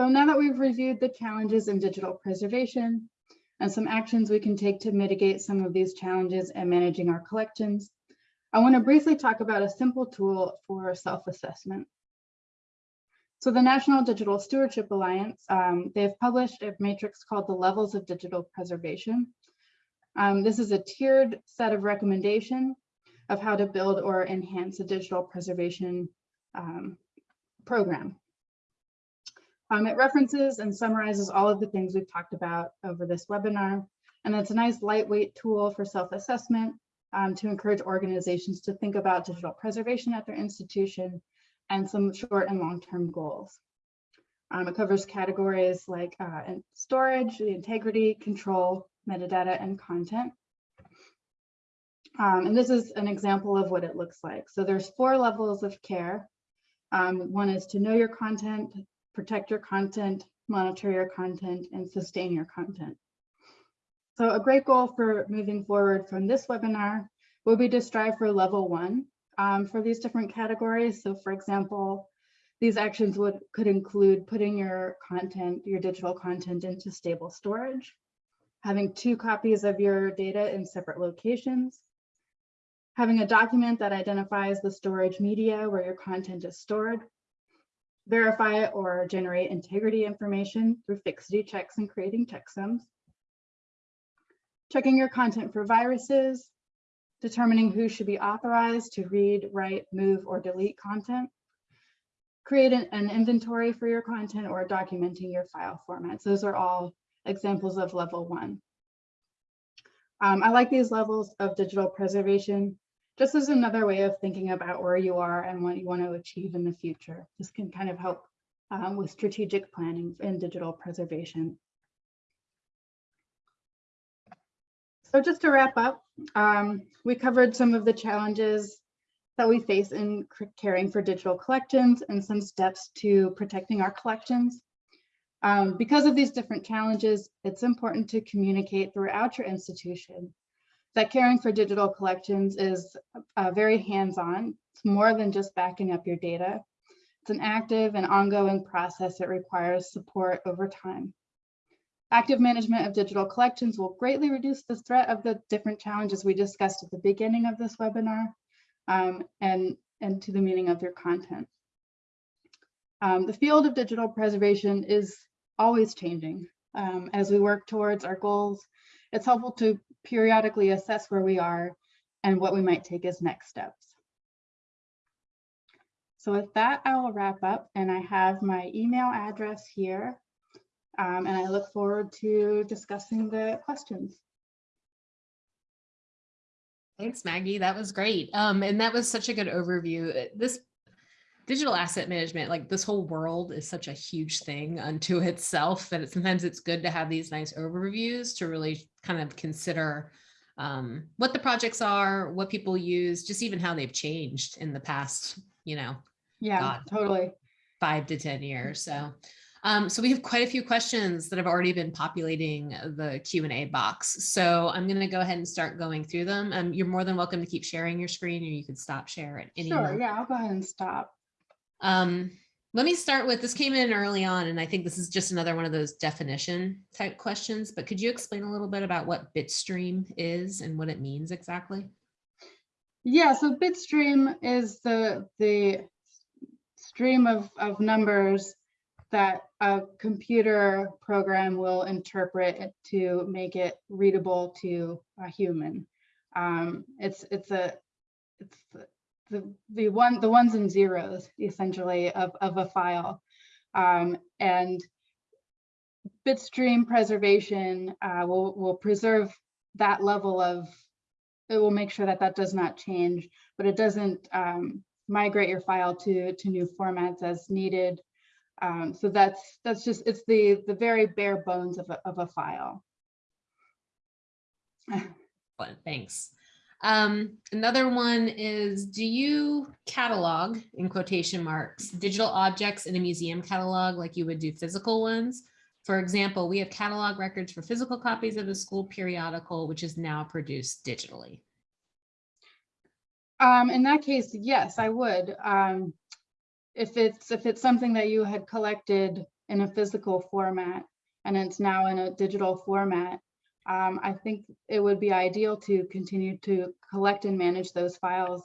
So now that we've reviewed the challenges in digital preservation and some actions we can take to mitigate some of these challenges and managing our collections, I want to briefly talk about a simple tool for self-assessment. So the National Digital Stewardship Alliance, um, they've published a matrix called the Levels of Digital Preservation. Um, this is a tiered set of recommendation of how to build or enhance a digital preservation um, program. Um, it references and summarizes all of the things we've talked about over this webinar. And it's a nice lightweight tool for self-assessment um, to encourage organizations to think about digital preservation at their institution and some short and long-term goals. Um, it covers categories like uh, storage, the integrity, control, metadata, and content. Um, and this is an example of what it looks like. So there's four levels of care Um, one is to know your content, protect your content, monitor your content, and sustain your content. So a great goal for moving forward from this webinar will be to strive for level one um, for these different categories. So for example, these actions would could include putting your content, your digital content into stable storage, having two copies of your data in separate locations, having a document that identifies the storage media where your content is stored, verify or generate integrity information through fixity checks and creating checksums, checking your content for viruses, determining who should be authorized to read, write, move, or delete content, create an, an inventory for your content or documenting your file formats. Those are all examples of level one. Um, I like these levels of digital preservation just as another way of thinking about where you are and what you want to achieve in the future. This can kind of help um, with strategic planning and digital preservation. So just to wrap up, um, we covered some of the challenges that we face in caring for digital collections and some steps to protecting our collections. Um, because of these different challenges, it's important to communicate throughout your institution that caring for digital collections is uh, very hands-on. It's more than just backing up your data. It's an active and ongoing process that requires support over time. Active management of digital collections will greatly reduce the threat of the different challenges we discussed at the beginning of this webinar um, and, and to the meaning of your content. Um, the field of digital preservation is always changing. Um, as we work towards our goals, it's helpful to periodically assess where we are and what we might take as next steps. So with that, I will wrap up and I have my email address here um, and I look forward to discussing the questions. Thanks, Maggie. That was great. Um, and that was such a good overview. This digital asset management, like this whole world is such a huge thing unto <laughs> itself that it, sometimes it's good to have these nice overviews to really kind of consider um, what the projects are, what people use, just even how they've changed in the past, you know, Yeah, God. totally. five to 10 years. So, um, so we have quite a few questions that have already been populating the Q and A box. So I'm going to go ahead and start going through them. Um, you're more than welcome to keep sharing your screen or you can stop share at any Sure, moment. yeah, I'll go ahead and stop. Um, let me start with, this came in early on, and I think this is just another one of those definition type questions, but could you explain a little bit about what Bitstream is and what it means exactly? Yeah, so Bitstream is the the stream of, of numbers that a computer program will interpret to make it readable to a human. Um, it's it's a it's the, the one the ones and zeros essentially of, of a file. Um, and bitstream preservation uh, will will preserve that level of it will make sure that that does not change, but it doesn't um, migrate your file to, to new formats as needed. Um, so that's that's just it's the the very bare bones of a, of a file. Thanks. Um, another one is, do you catalog, in quotation marks, digital objects in a museum catalog like you would do physical ones? For example, we have catalog records for physical copies of the school periodical, which is now produced digitally. Um, in that case, yes, I would. Um, if it's if it's something that you had collected in a physical format and it's now in a digital format, um, I think it would be ideal to continue to collect and manage those files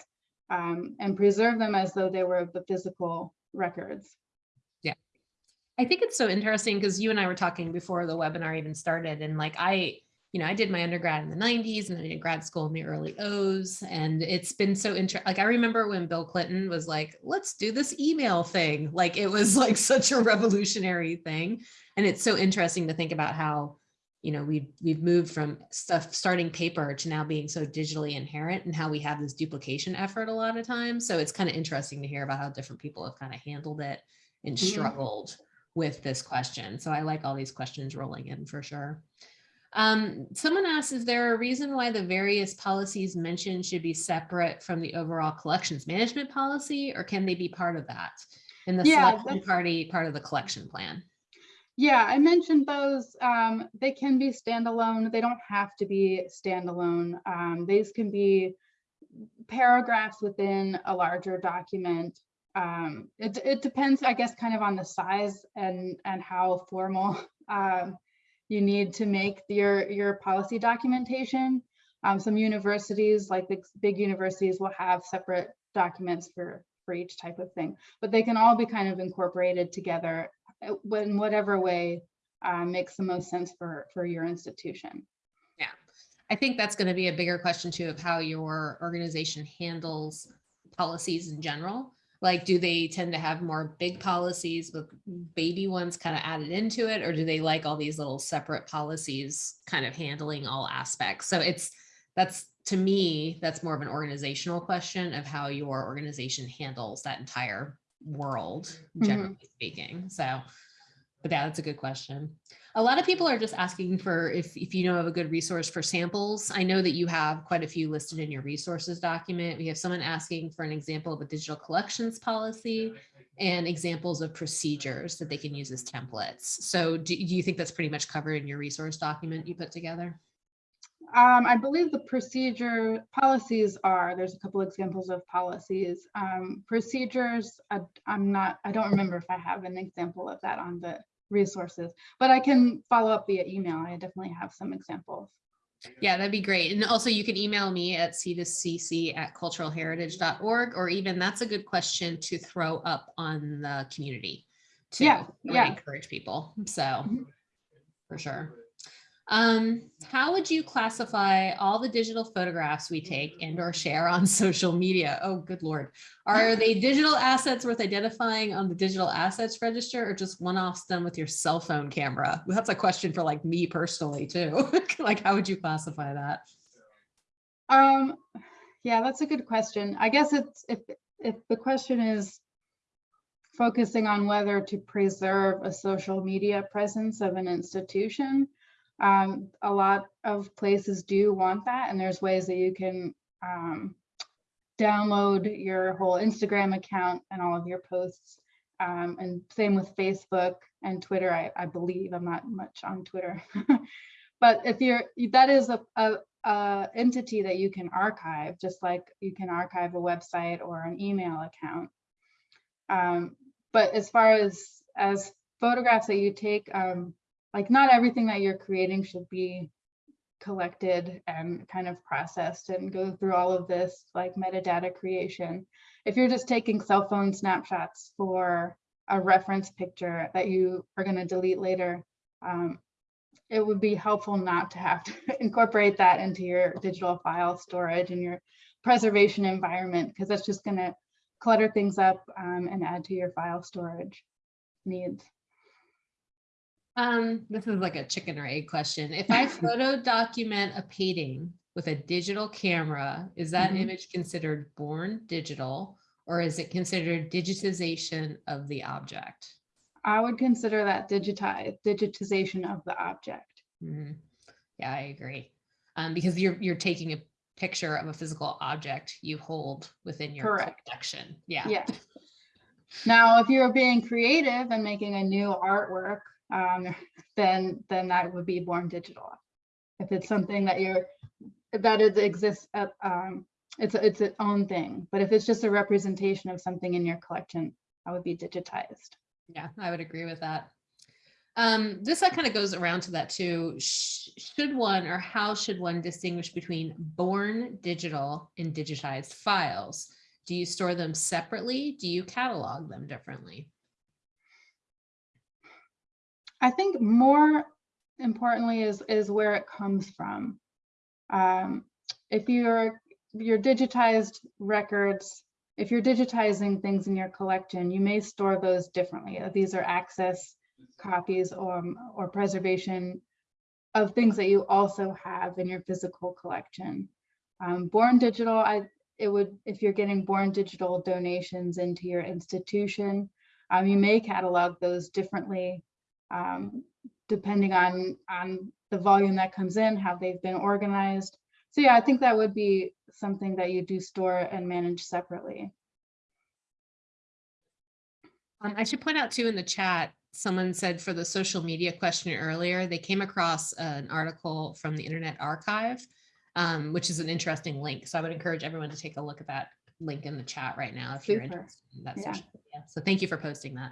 um, and preserve them as though they were the physical records. Yeah, I think it's so interesting because you and I were talking before the webinar even started and like I, you know, I did my undergrad in the 90s and I did grad school in the early O's and it's been so interesting. Like I remember when Bill Clinton was like, let's do this email thing. Like it was like <laughs> such a revolutionary thing. And it's so interesting to think about how, you know, we've, we've moved from stuff starting paper to now being so digitally inherent and how we have this duplication effort a lot of times. So it's kind of interesting to hear about how different people have kind of handled it and Mhm. struggled with this question. So I like all these questions rolling in for sure. Um, someone asked, is there a reason why the various policies mentioned should be separate from the overall collections management policy, or can they be part of that? In the Yeah, selection party, part of the collection plan? Yeah, I mentioned those. Um, they can be standalone. They don't have to be standalone. Um, these can be paragraphs within a larger document. Um, it, it depends, I guess, kind of on the size and, and how formal <laughs> um, you need to make your, your policy documentation. Um, some universities, like the big universities, will have separate documents for, for each type of thing, but they can all be kind of incorporated together in whatever way uh, makes the most sense for, for your institution. Yeah, I think that's going to be a bigger question too of how your organization handles policies in general. Like, do they tend to have more big policies with baby ones kind of added into it? Or do they like all these little separate policies kind of handling all aspects? So it's, that's, to me, that's more of an organizational question of how your organization handles that entire world, Mhm. generally speaking. So, but yeah, that's a good question. A lot of people are just asking for if, if you know of a good resource for samples. I know that you have quite a few listed in your resources document. We have someone asking for an example of a digital collections policy and examples of procedures that they can use as templates. So do, do you think that's pretty much covered in your resource document you put together? Um, I believe the procedure policies are, there's a couple examples of policies. Um, procedures, I, I'm not, I don't remember if I have an example of that on the resources, but I can follow up via email. I definitely have some examples. Yeah, that'd be great. And also you can email me at c2cc at culturalheritage.org, or even that's a good question to throw up on the community. to Yeah, yeah. Encourage people, so Mhm. for sure. Um, how would you classify all the digital photographs we take and or share on <laughs> social media? Oh, good lord. Are they digital assets worth identifying on the digital assets register or just one-offs done with your cell phone camera? That's a question for like me personally too. <laughs> Like, how would you classify that? Um, yeah, that's a good question. I guess it's, if, if the question is focusing on whether to preserve a social media presence of an institution, um, a lot of places do want that, and there's ways that you can um, download your whole Instagram account and all of your posts. Um, and same with Facebook and Twitter, I, I believe. I'm not much on Twitter. <laughs> but if you're, that is a, a, a entity that you can archive, just like you can archive a website or an email account. Um, but as far as as photographs that you take, um, like not everything that you're creating should be collected and kind of processed and go through all of this like metadata creation. If you're just taking cell phone snapshots for a reference picture that you are going to delete later, um, it would be helpful not to have to <laughs> incorporate that into your digital file storage and your preservation environment because that's just going to clutter things up um, and add to your file storage needs. Um, this is like a chicken or egg question. If I <laughs> photo document a painting with a digital camera, is that Mhm. image considered born digital? Or is it considered digitization of the object? I would consider that digitize, digitization of the object. Mhm. Yeah, I agree. Um, because you're, you're taking a picture of a physical object you hold within your Correct. collection. Yeah. Yeah. Now, if you're being creative and making a new artwork, um, then then that would be born digital. If it's something that you're that it exists at, um, it's a- it's its own thing. But if it's just a representation of something in your collection, that would be digitized. Yeah, I would agree with that. Um, this kind of goes around to that too. Should one or how should one distinguish between born digital and digitized files? Do you store them separately? Do you catalog them differently? I think more importantly is is where it comes from. Um, if you're your digitized records, if you're digitizing things in your collection, you may store those differently. Uh, These are access copies or, or preservation of things that you also have in your physical collection. Um, born digital, I it would if you're getting born digital donations into your institution, um, you may catalog those differently um, depending on on the volume that comes in, how they've been organized. So yeah, I think that would be something that you do store and manage separately. Um, I should point out too in the chat, someone said for the social media question earlier, they came across an article from the Internet Archive, um, which is an interesting link. So I would encourage everyone to take a look at that link in the chat right now if you're interested in that Yeah. social media. So thank you for posting that.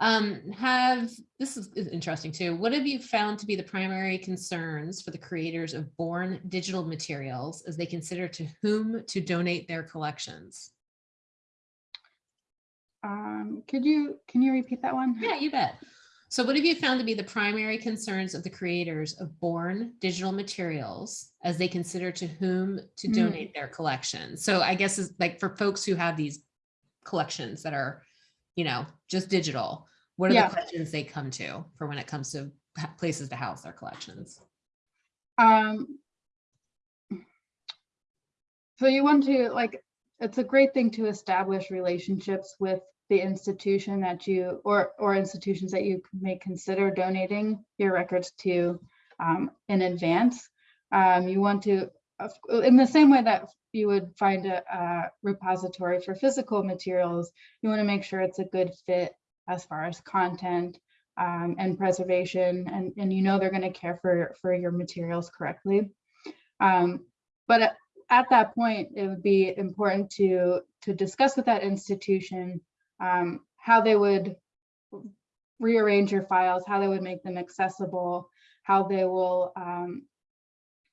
Um, have, this is is interesting too. What have you found to be the primary concerns for the creators of born digital materials as they consider to whom to donate their collections? Um, could you, can you repeat that one? Yeah, you bet. So what have you found to be the primary concerns of the creators of born digital materials as they consider to whom to Mm. donate their collection? So I guess is like for folks who have these collections that are, you know, just digital, what are Yeah. the questions they come to for when it comes to places to house their collections? Um, so you want to like, it's a great thing to establish relationships with the institution that you, or, or institutions that you may consider donating your records to um, in advance. Um, you want to, in the same way that you would find a, a repository for physical materials, you want to make sure it's a good fit as far as content um, and preservation, and, and you know they're going to care for, for your materials correctly. Um, but at, at that point, it would be important to, to discuss with that institution um, how they would rearrange your files, how they would make them accessible, how they will, um,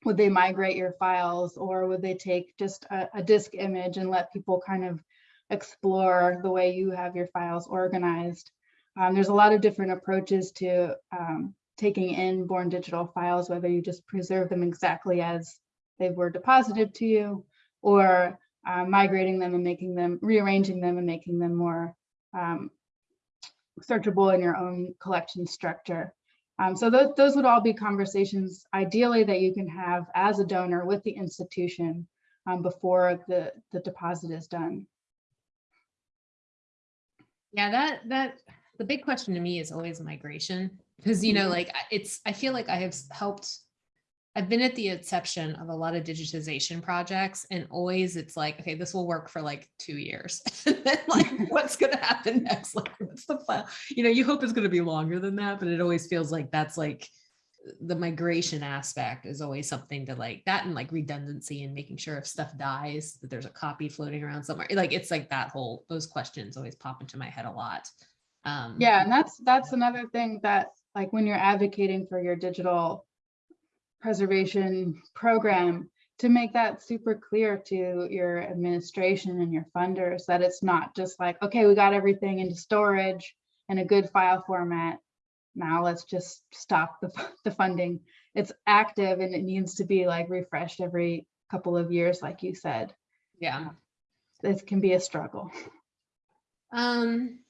would they migrate your files or would they take just a, a disk image and let people kind of explore the way you have your files organized? Um, there's a lot of different approaches to um, taking in born digital files, whether you just preserve them exactly as they were deposited to you or uh, migrating them and making them, rearranging them and making them more um, searchable in your own collection structure. Um, so those, those would all be conversations ideally that you can have as a donor with the institution um, before the, the deposit is done. Yeah, that, that, the big question to me is always migration. Because, you know, Mhm. like it's, I feel like I have helped, I've been at the inception of a lot of digitization projects and always it's like, okay, this will work for like two years. <laughs> And then like, <laughs> what's gonna happen next? Like, what's the plan? You know, you hope it's gonna be longer than that, but it always feels like that's like, the migration aspect is always something to like that and like redundancy and making sure if stuff dies that there's a copy floating around somewhere like it's like that whole those questions always pop into my head a lot um Yeah, and that's, that's another thing that, like, when you're advocating for your digital preservation program, to make that super clear to your administration and your funders, that it's not just like, okay, we got everything into storage in a good file format. Now let's just stop the, <laughs> the funding. It's active and it needs to be like refreshed every couple of years, like you said. yeah This can be a struggle. um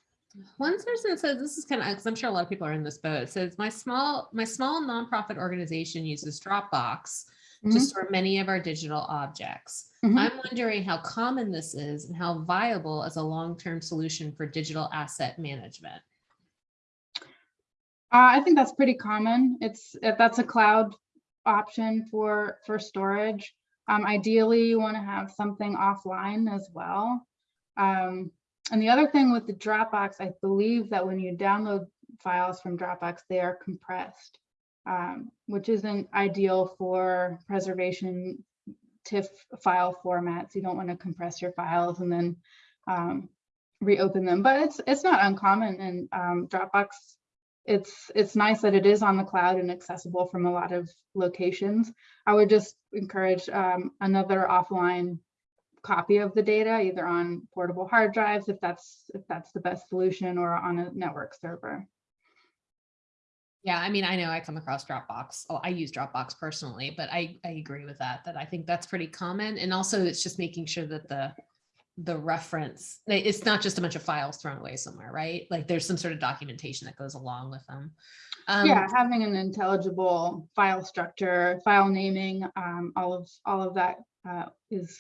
one person says this is kind of because i'm sure a lot of people are in this boat it says my small my small nonprofit organization uses dropbox to Mhm. store many of our digital objects Mhm. i'm wondering how common this is and how viable as a long-term solution for digital asset management Uh, I think that's pretty common. It's, uh, that's a cloud option for, for storage. Um, ideally, you want to have something offline as well. Um, and the other thing with the Dropbox, I believe that when you download files from Dropbox, they are compressed, um, which isn't ideal for preservation TIFF file formats. You don't want to compress your files and then um, reopen them, but it's, it's not uncommon and um, Dropbox it's it's nice that it is on the cloud and accessible from a lot of locations. I would just encourage um, another offline copy of the data, either on portable hard drives, if that's if that's the best solution, or on a network server. Yeah, I mean, I know I come across Dropbox. I use Dropbox personally, but I, I agree with that, that I think that's pretty common. And also it's just making sure that the, the reference, it's not just a bunch of files thrown away somewhere, right? Like there's some sort of documentation that goes along with them. Um, yeah, having an intelligible file structure, file naming, um, all of all of that uh, is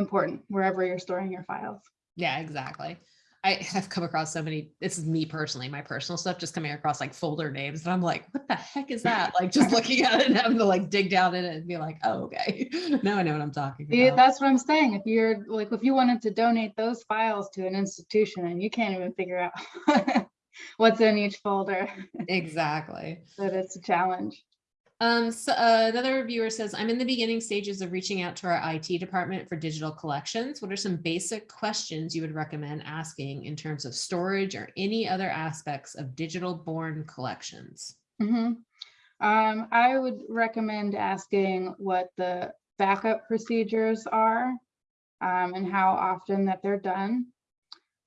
important wherever you're storing your files. Yeah, exactly. I <laughs> have come across so many, this is me personally, my personal stuff, just coming across like folder names. And I'm like, what the heck is that? <laughs> Like just looking at it and having to like dig down in it and be like, oh, okay. <laughs> Now I know what I'm talking Yeah, that's what I'm saying. If you're like, if you wanted to donate those files to an institution and you can't even figure out what's in each folder, Exactly. that it's a challenge. Um, so uh, another viewer says, I'm in the beginning stages of reaching out to our IT department for digital collections. What are some basic questions you would recommend asking in terms of storage or any other aspects of digital born collections? Mhm. Um, I would recommend asking what the backup procedures are um, and how often that they're done.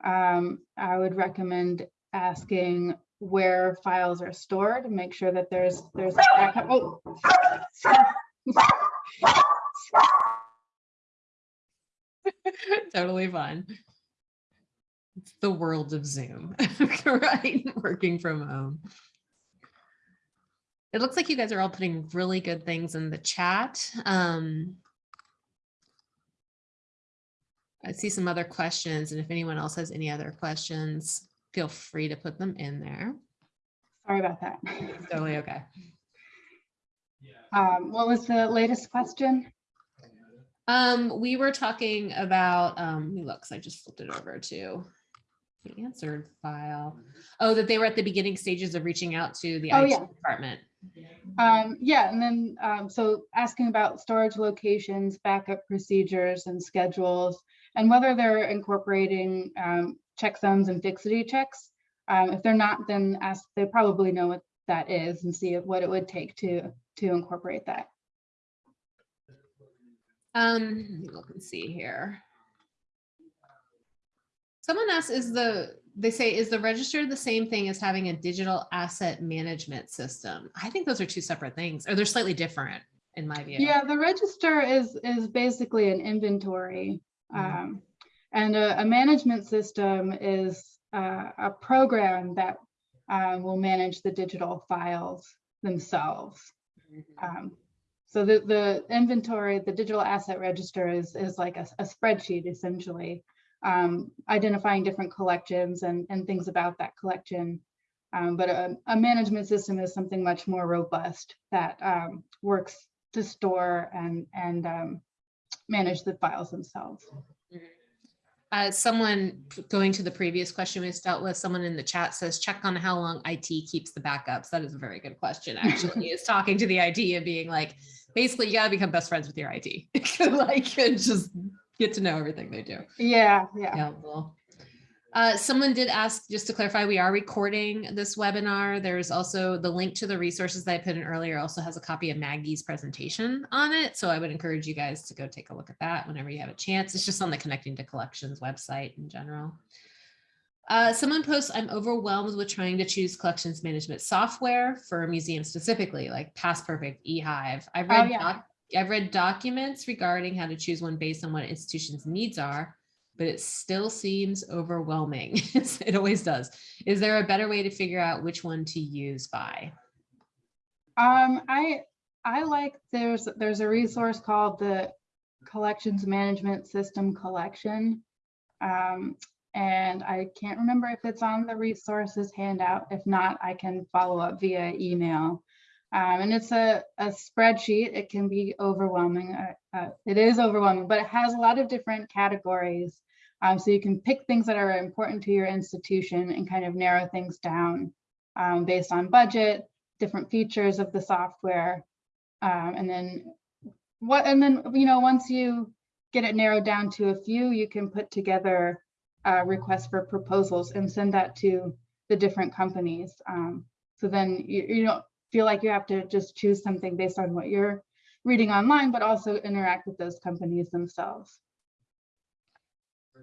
Um, I would recommend asking where files are stored, make sure that there's there's backup. Oh. <laughs> totally fine. It's the world of Zoom, <laughs> right? Working from home. It looks like you guys are all putting really good things in the chat. Um, I see some other questions, and if anyone else has any other questions, feel free to put them in there. Sorry about that. Totally okay. Um, what was the latest question? Um, we were talking about, um, let me look, 'cause I just flipped it over to the answered file. Oh, that they were at the beginning stages of reaching out to the Oh, IT yeah. department. Um, yeah, and then, um, so asking about storage locations, backup procedures and schedules, and whether they're incorporating, um, checksums and fixity checks. Um, if they're not, then ask, they probably know what that is and see what it would take to, to incorporate that. Um, let me look and see here. Someone asked, is the, they say, is the register the same thing as having a digital asset management system? I think those are two separate things, or they're slightly different in my view. Yeah, the register is, is basically an inventory. Mhm. Um, and a, a management system is uh, a program that uh, will manage the digital files themselves. Mhm. Um, so the, the inventory, the digital asset register is, is like a, a spreadsheet essentially, um, identifying different collections and, and things about that collection. Um, but a, a management system is something much more robust that um, works to store and, and um, manage the files themselves. Uh, someone going to the previous question we just dealt with, someone in the chat says, check on how long IT keeps the backups. That is a very good question, actually, is talking to the IT and being like, basically, you gotta become best friends with your IT. <laughs> Like, and just get to know everything they do. Yeah, yeah. Yeah, well. Uh, someone did ask, just to clarify, we are recording this webinar. There's also the link to the resources that I put in earlier also has a copy of Maggie's presentation on it. So I would encourage you guys to go take a look at that whenever you have a chance. It's just on the Connecting to Collections website in general. Uh, someone posts, I'm overwhelmed with trying to choose collections management software for a museum specifically, like PastPerfect, eHive. I've Oh, yeah. doc- I've read documents regarding how to choose one based on what institution's needs are, but it still seems overwhelming. <laughs> It always does. Is there a better way to figure out which one to use by? Um, I, I like, there's, there's a resource called the Collections Management System Collection. Um, and I can't remember if it's on the resources handout. If not, I can follow up via email. Um, and it's a, a spreadsheet. It can be overwhelming. Uh, uh, it is overwhelming, but it has a lot of different categories. Um, so you can pick things that are important to your institution and kind of narrow things down um, based on budget, different features of the software. Um, and then what, and then, you know, once you get it narrowed down to a few, you can put together a request for proposals and send that to the different companies. Um, so then you, you don't feel like you have to just choose something based on what you're reading online, but also interact with those companies themselves.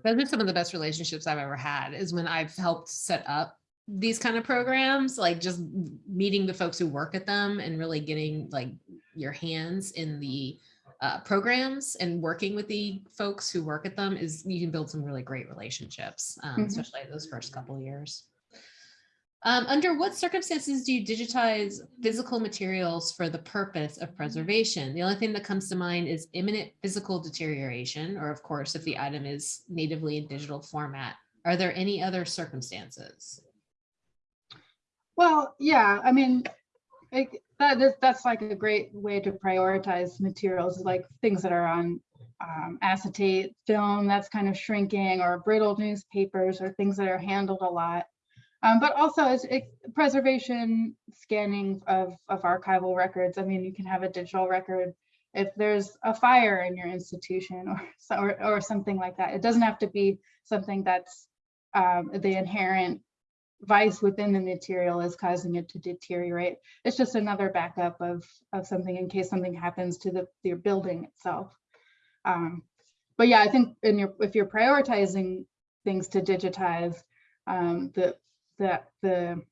Those are some of the best relationships I've ever had is when I've helped set up these kind of programs, like just meeting the folks who work at them and really getting like your hands in the uh, programs and working with the folks who work at them is you can build some really great relationships, um, Mhm. especially those first couple of years. Um, under what circumstances do you digitize physical materials for the purpose of preservation? The only thing that comes to mind is imminent physical deterioration, or of course, if the item is natively in digital format, Are there any other circumstances? Well, yeah, I mean, like, that is, that's like a great way to prioritize materials, like things that are on um, acetate film that's kind of shrinking or brittle newspapers or things that are handled a lot. Um, but also it, preservation scanning of, of archival records. I mean, you can have a digital record if there's a fire in your institution or, <laughs> or, or something like that. It doesn't have to be something that's um, the inherent vice within the material is causing it to deteriorate. It's just another backup of, of something in case something happens to the, your building itself. Um, but yeah, I think in your, if you're prioritizing things to digitize, um, the, the, the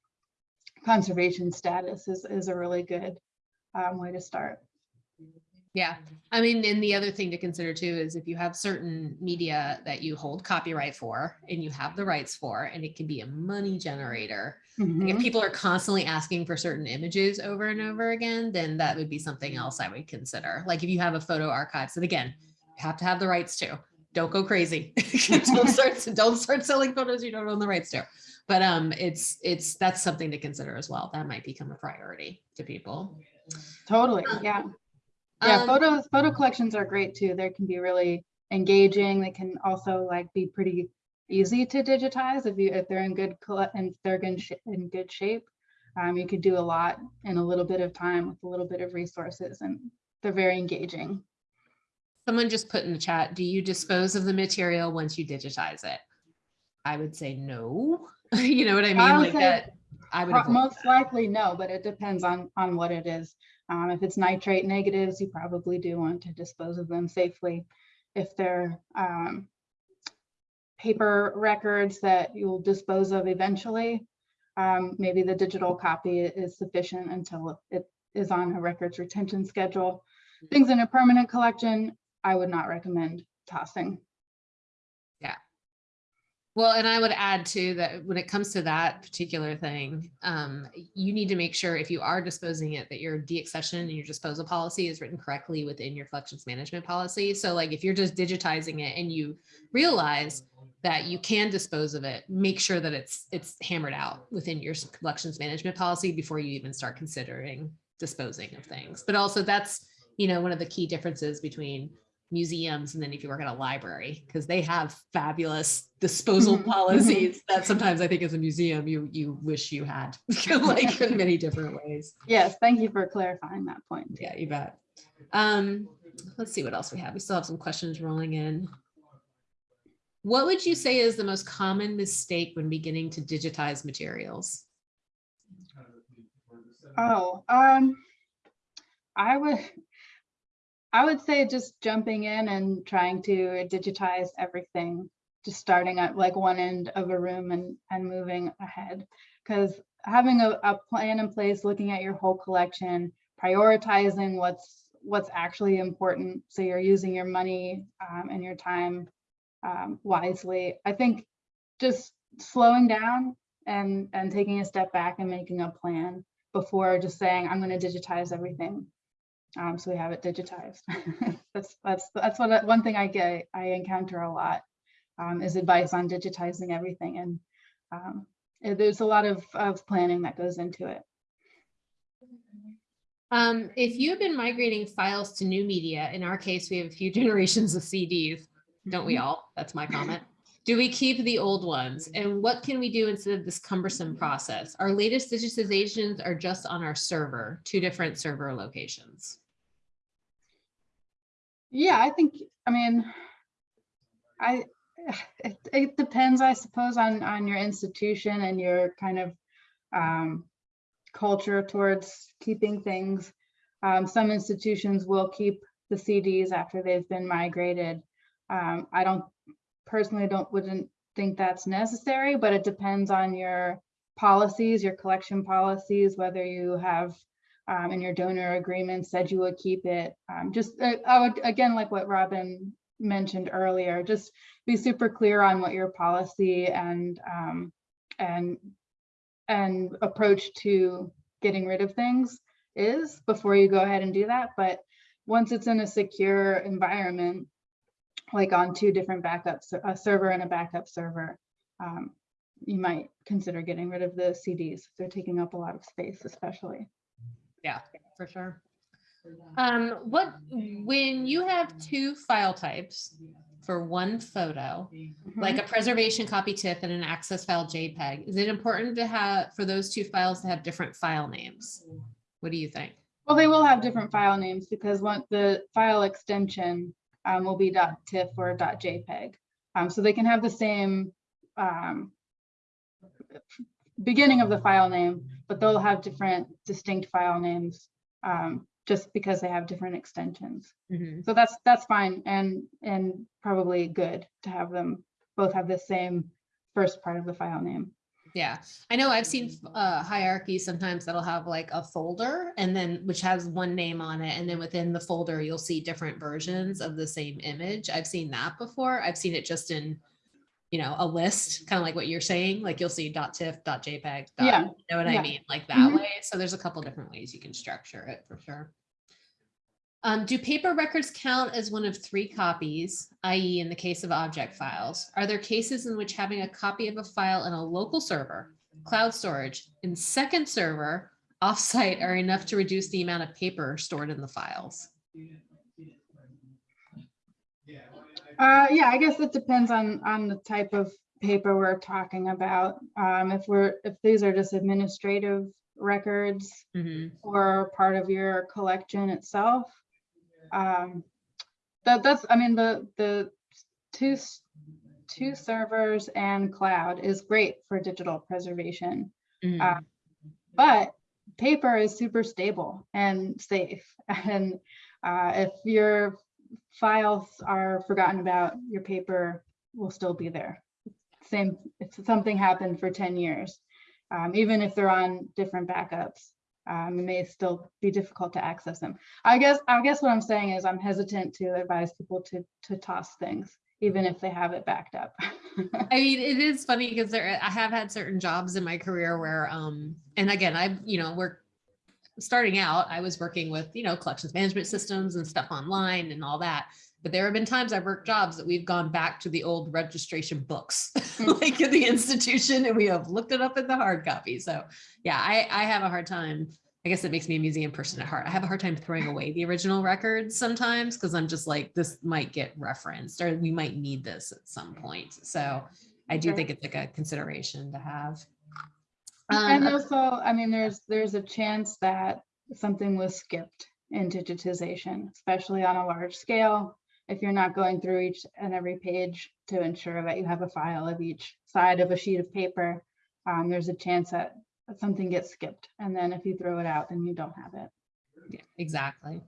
conservation status is, is a really good um, way to start. Yeah, I mean, and the other thing to consider too is if you have certain media that you hold copyright for and you have the rights for, and it can be a money generator. Like, Mhm. If people are constantly asking for certain images over and over again, then that would be something else I would consider. Like if you have a photo archive, so again, you have to have the rights to. Don't go crazy. <laughs> don't start don't start selling photos you don't own the rights to. But um, it's it's that's something to consider as well. That might become a priority to people. Totally, yeah. Yeah, Um, photos, photo collections are great too. They can be really engaging. They can also like be pretty easy to digitize if you, if they're in good, and they're sh- in good shape. Um, you could do a lot in a little bit of time with a little bit of resources and they're very engaging. Someone just put in the chat, do you dispose of the material once you digitize it? I would say no. <laughs> You know what I I mean? would Like that. I would. Most that. likely no, but it depends on, on what it is. Um, if it's nitrate negatives, you probably do want to dispose of them safely. If they're, um, paper records that you'll dispose of eventually, um, maybe the digital copy is sufficient until it is on a records retention schedule. Things in a permanent collection, I would not recommend tossing. Well, and I would add too that when it comes to that particular thing, um, you need to make sure if you are disposing it, that your deaccession and your disposal policy is written correctly within your collections management policy. So like if you're just digitizing it and you realize that you can dispose of it, make sure that it's it's hammered out within your collections management policy before you even start considering disposing of things. But also that's, you know, one of the key differences between museums and then if you work at a library because they have fabulous disposal Mhm, mhm. policies <laughs> that sometimes I think as a museum you you wish you had <laughs> like in many different ways. Yes, thank you for clarifying that point. Yeah, you bet. Um, let's see what else we have. We still have some questions rolling in. What would you say is the most common mistake when beginning to digitize materials? Oh, um, I would, I would say just jumping in and trying to digitize everything, just starting at like one end of a room and, and moving ahead. Because having a, a plan in place, looking at your whole collection, prioritizing what's, what's actually important. So you're using your money um, and your time um, wisely. I think just slowing down and, and taking a step back and making a plan before just saying, I'm going to digitize everything. Um, so we have it digitized. <laughs> that's that's that's what one thing I get I encounter a lot um, is advice on digitizing everything, and um, there's a lot of of planning that goes into it. Um, if you've been migrating files to new media, in our case, we have a few <laughs> generations of CDs, don't we all? That's my comment. Do we keep the old ones? And what can we do instead of this cumbersome process? Our latest digitizations are just on our server, two different server locations. Yeah, I think I mean, I it, it depends, I suppose, on on your institution and your kind of um, culture towards keeping things. Um, some institutions will keep the CDs after they've been migrated. Um, I don't personally don't wouldn't think that's necessary, but it depends on your policies, your collection policies, whether you have um, in your donor agreement said you would keep it. Um, just uh, I would again like what Robin mentioned earlier, just be super clear on what your policy and um, and and approach to getting rid of things is before you go ahead and do that. But once it's in a secure environment, like on two different backups, a server and a backup server, um, you might consider getting rid of the CDs. They're taking up a lot of space, especially. Yeah, for sure. Um, what, when you have two file types for one photo, like a preservation copy TIFF and an access file JPEG, is it important to have, for those two files to have different file names? What do you think? Well, they will have different file names because one, the file extension um, will be .tiff or .jpeg. Um, so they can have the same um, beginning of the file name, but they'll have different distinct file names um, just because they have different extensions. Mhm. So that's, that's fine and, and probably good to have them both have the same first part of the file name. Yeah, I know I've seen uh hierarchies sometimes that'll have like a folder and then which has one name on it. And then within the folder, you'll see different versions of the same image. I've seen that before. I've seen it just in, you know, a list, kind of like what you're saying, like you'll see dot .tiff, dot .jpeg. dot- Yeah, You know what I mean? Like that Mhm. way. So there's a couple different ways you can structure it for sure. Um, do paper records count as one of three copies, i.e. in the case of object files? Are there cases in which having a copy of a file in a local server, cloud storage, and second server offsite are enough to reduce the amount of paper stored in the files? Uh, yeah, I guess it depends on, on the type of paper we're talking about. Um, if we're, if these are just administrative records Mhm. or part of your collection itself. Um, that, that's, I mean, the, the two, two servers and cloud is great for digital preservation. Uh, But paper is super stable and safe. <laughs> And uh, if your files are forgotten about, your paper will still be there. Same, if something happened for 10 years, um, even if they're on different backups, um, it may still be difficult to access them. I guess, I guess what I'm saying is I'm hesitant to advise people to, to toss things, even if they have it backed up. I <laughs> mean, it is funny because there, I have had certain jobs in my career where, um, and again, I, you know, we're starting out, I was working with, you know, collections management systems and stuff online and all that. But there have been times I've worked jobs that we've gone back to the old registration books, <laughs> hmm. like in the institution, and we have looked it up in the hard copy. So yeah, I, I have a hard time. I guess it makes me a museum person at heart. I have a hard time throwing <laughs> away the original records sometimes because I'm just like, this might get referenced or we might need this at some hmm. point. So I do think it's like a consideration to have. And Um, also, I mean, there's, there's a chance that something was skipped in digitization, especially on a large scale. If you're not going through each and every page to ensure that you have a file of each side of a sheet of paper, um, there's a chance that that something gets skipped. And then if you throw it out, then you don't have it. Yeah, exactly.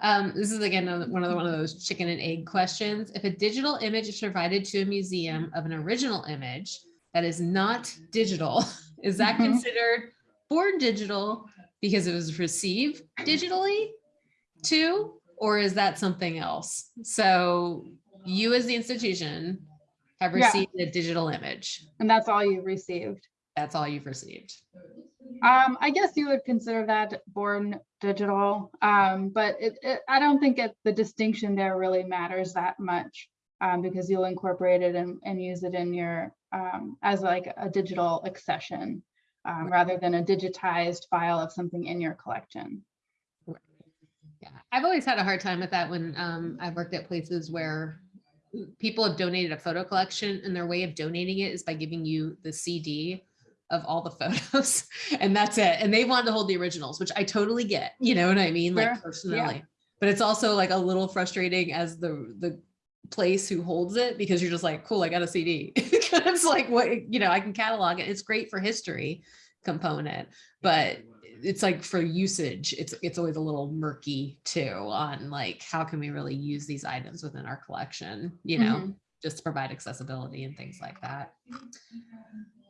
Um, this is again, one of the, one of those chicken and egg questions. If a digital image is provided to a museum of an original image that is not digital, <laughs> is that Mhm. considered born digital because it was received digitally too? Or is that something else? So you as the institution have Yeah. received a digital image. And that's all you've received. That's all you've received. Um, I guess you would consider that born digital, um, but it, it, I don't think it, the distinction there really matters that much. Um, because you'll incorporate it and, and use it in your, um, as like a digital accession. Um, rather than a digitized file of something in your collection. Yeah, I've always had a hard time with that when um, I've worked at places where people have donated a photo collection and their way of donating it is by giving you the CD of all the <laughs> photos and that's it. And they want to hold the originals, which I totally get, you know what I mean? Like personally, yeah. but it's also like a little frustrating as the, the place who holds it because you're just like, cool, I got a CD. it's <laughs> like what, you know, I can catalog it. It's great for history component, but it's like for usage, it's it's always a little murky too on like how can we really use these items within our collection, you know, Mhm. just to provide accessibility and things like that.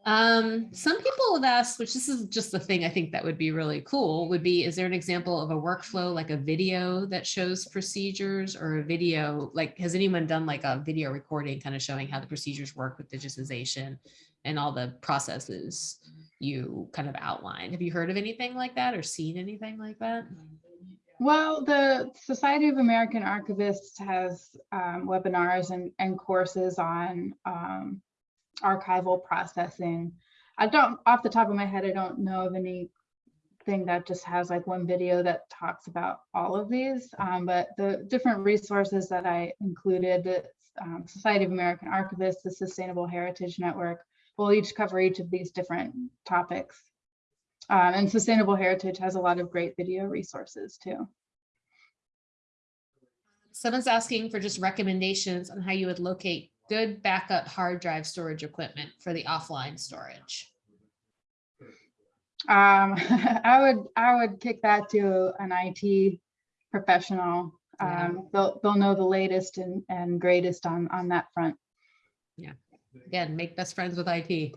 Um, some people have asked, which this is just the thing I think that would be really cool, would be, is there an example of a workflow like a video that shows procedures or a video, like, has anyone done like a video recording kind of showing how the procedures work with digitization and all the processes you kind of outlined? Have you heard of anything like that or seen anything like that? Well, the Society of American Archivists has um, webinars and, and courses on um, archival processing. I don't, off the top of my head, I don't know of anything that just has like one video that talks about all of these, um, but the different resources that I included, the um, Society of American Archivists, the Sustainable Heritage Network, will each cover each of these different topics. Um, and Sustainable Heritage has a lot of great video resources too. Someone's asking for just recommendations on how you would locate good backup hard drive storage equipment for the offline storage. Um, <laughs> I would, I would kick that to an IT professional. Yeah. Um, they'll, they'll know the latest and, and greatest on, on that front. Yeah. Again, make best friends with IT.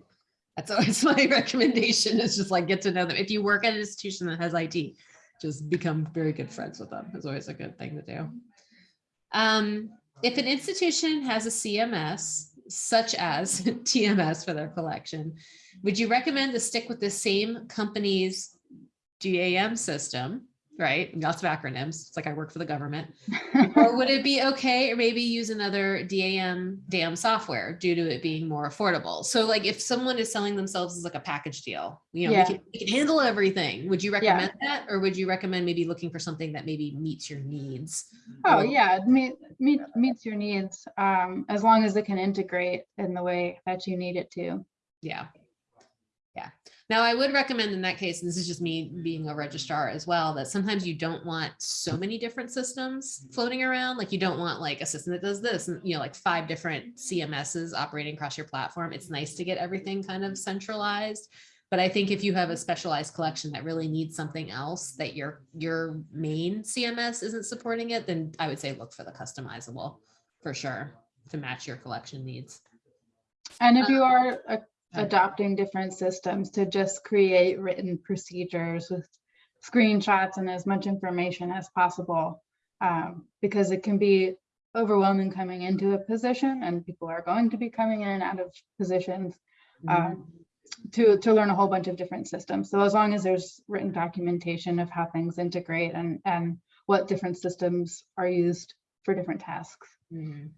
That's <laughs> always my recommendation is just like get to know them. If you work at an institution that has IT, just become very good friends with them. It's always a good thing to do. Um, if an institution has a CMS, such as <laughs> TMS for their collection, would you recommend to stick with the same company's DAM system, right? Lots of acronyms. It's like I work for the government. <laughs> Or would it be okay or maybe use another DAM DAM software due to it being more affordable? So like if someone is selling themselves as like a package deal, you know, we can, we can handle everything. Would you Yeah. recommend that? Or would you recommend maybe looking for something that maybe meets your needs? Oh, yeah, meet, meet, meets your needs, um, as long as it can integrate in the way that you need it to. Yeah. Yeah. Now I would recommend in that case, and this is just me being a registrar as well, that sometimes you don't want so many different systems floating around. Like you don't want like a system that does this and you know, like five different CMSs operating across your platform. It's nice to get everything kind of centralized. But I think if you have a specialized collection that really needs something else that your your main CMS isn't supporting it, then I would say look for the customizable for sure to match your collection needs. And if you are uh, Okay. Adopting different systems to just create written procedures with screenshots and as much information as possible. um, Because it can be overwhelming coming into a position and people are going to be coming in and out of positions um, to, to learn a whole bunch of different systems. So as long as there's written documentation of how things integrate and, and what different systems are used for different tasks. Mhm.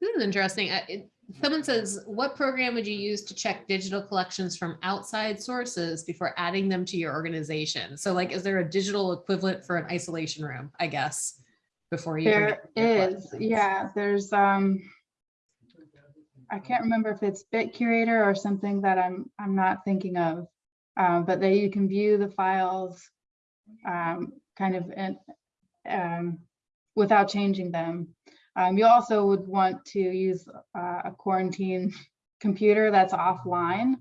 This is interesting. Uh, it- Someone says, what program would you use to check digital collections from outside sources before adding them to your organization? So like, is there a digital equivalent for an isolation room, I guess? Before you. There is, yeah, there's, um, I can't remember if it's BitCurator or something that I'm, I'm not thinking of. Um, but that you can view the files, um, kind of, in, um, without changing them. Um, you also would want to use uh, a quarantine computer that's offline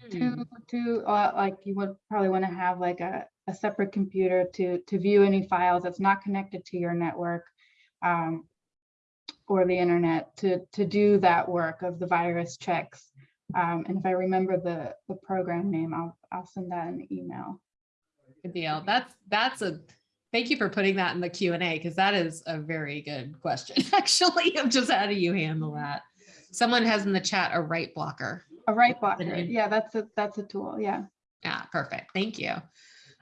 Hmm. to to uh, like you would probably want to have like a, a separate computer to to view any files that's not connected to your network um, or the internet to to do that work of the virus checks. Um, and if I remember the the program name, I'll I'll send that in the email. Good deal. That's, that's a, thank you for putting that in the Q and A, because that is a very good question, <laughs> actually, of just how do you handle that? Someone has in the chat a write blocker. A write blocker, yeah, that's a that's a tool, yeah. Yeah, perfect. Thank you.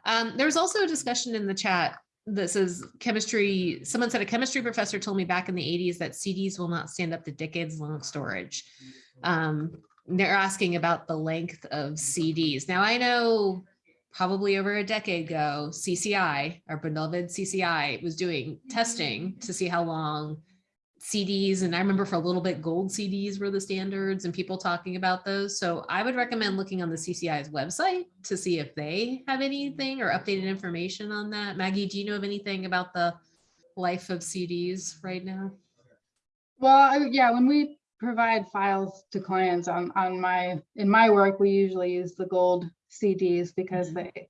Um, there was also a discussion in the chat. This is chemistry. Someone said a chemistry professor told me back in the 80s that CDs will not stand up to decades long storage. Um, they're asking about the length of CDs. Now I know probably over a decade ago, CCI, our beloved CCI, was doing mm-hmm. testing to see how long CDs, and I remember for a little bit, gold CDs were the standards and people talking about those. So I would recommend looking on the CCI's website to see if they have anything or updated information on that. Maggie, do you know of anything about the life of CDs right now? Well, yeah, when we provide files to clients on, on my, in my work, we usually use the gold CDs because Mhm. they,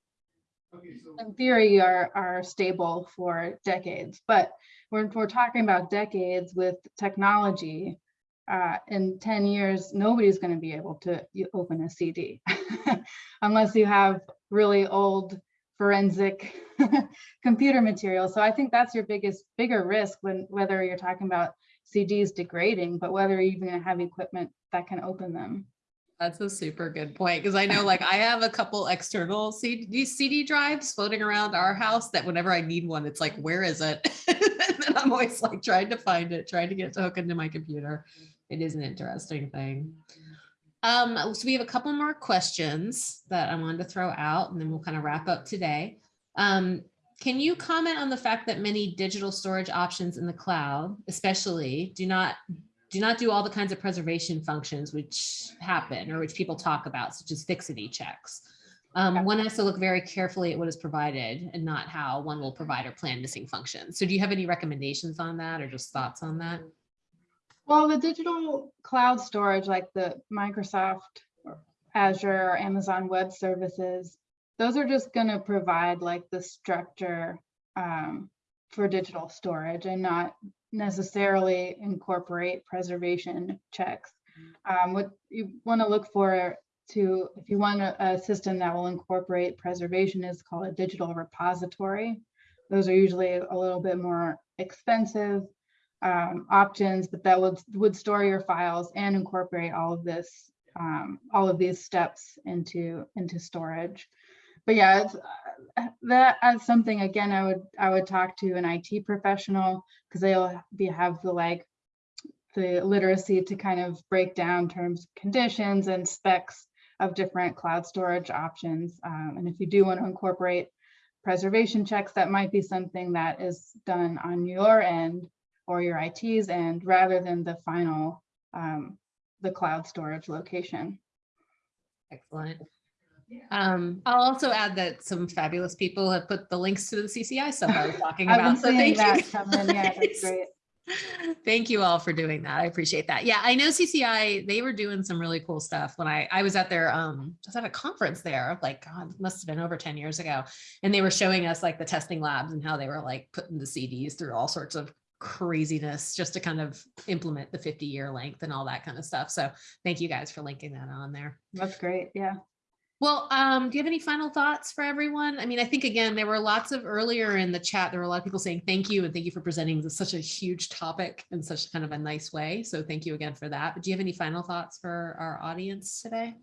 in theory, are, are stable for decades. But when we're talking about decades with technology, uh, in 10 years, nobody's going to be able to open a CD <laughs> unless you have really old forensic <laughs> computer material. So I think that's your biggest, bigger risk when, whether you're talking about CDs degrading, but whether you're even gonna have equipment that can open them. That's a super good point because I know like I have a couple external CD, CD drives floating around our house that whenever I need one, it's like, where is it? <laughs> and I'm always like trying to find it, trying to get to hook into my computer. It is an interesting thing. Um, so we have a couple more questions that I wanted to throw out and then we'll kind of wrap up today. Um, can you comment on the fact that many digital storage options in the cloud, especially do not do not do all the kinds of preservation functions which happen or which people talk about, such as fixity checks. Um, one has to look very carefully at what is provided and not how one will provide or plan missing functions. So do you have any recommendations on that or just thoughts on that? Well, the digital cloud storage, like the Microsoft Azure or Amazon Web Services, those are just going to provide like the structure um, for digital storage and not necessarily incorporate preservation checks. Um, what you want to look for to, if you want a, a system that will incorporate preservation is called a digital repository. Those are usually a little bit more expensive um, options, but that would would store your files and incorporate all of this, um, all of these steps into into storage. But yeah, uh, that as something again, I would I would talk to an IT professional because they'll be have the like the literacy to kind of break down terms, conditions, and specs of different cloud storage options. Um, and if you do want to incorporate preservation checks, that might be something that is done on your end or your IT's end rather than the final, um, the cloud storage location. Excellent. Um, I'll also add that some fabulous people have put the links to the CCI stuff I was <laughs> talking about. So thank you. that in, yeah, that's great. <laughs> Thank you all for doing that. I appreciate that. Yeah, I know CCI, they were doing some really cool stuff when I, I was at their, um, I was at a conference there, like, God, must have been over 10 years ago. And they were showing us like the testing labs and how they were like putting the CDs through all sorts of craziness just to kind of implement the 50 year length and all that kind of stuff. So thank you guys for linking that on there. That's great, yeah. Well, um, do you have any final thoughts for everyone? I mean, I think again, there were lots of earlier in the chat, there were a lot of people saying thank you and thank you for presenting this such a huge topic in such kind of a nice way. So thank you again for that. But do you have any final thoughts for our audience today?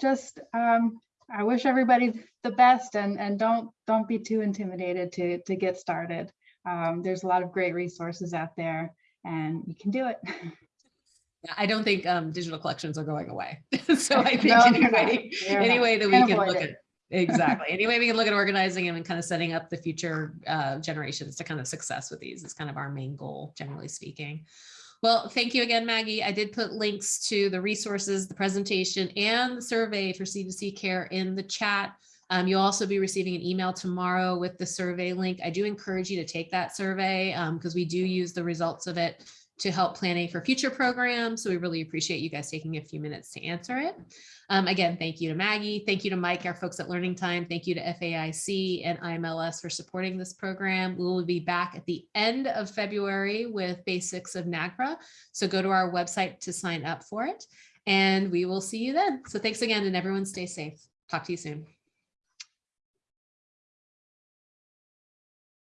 Just, um, I wish everybody the best and, and don't, don't be too intimidated to, to get started. Um, there's a lot of great resources out there and you can do it. <laughs> I don't think um, digital collections are going away. <laughs> so I think No, any way, any way that we can look it. at exactly any way we can look at organizing and kind of setting up the future uh, generations to kind of success with these is kind of our main goal, generally speaking. Well, thank you again, Maggie. I did put links to the resources, the presentation, and the survey for C2C care in the chat. Um, you'll also be receiving an email tomorrow with the survey link. I do encourage you to take that survey because we do use the results of it to help planning for future programs. So we really appreciate you guys taking a few minutes to answer it. Um, again, thank you to Maggie. Thank you to Mike, our folks at Learning Time. Thank you to FAIC and IMLS for supporting this program. We will be back at the end of February with basics of NAGPRA. So go to our website to sign up for it and we will see you then. So thanks again and everyone stay safe. Talk to you soon.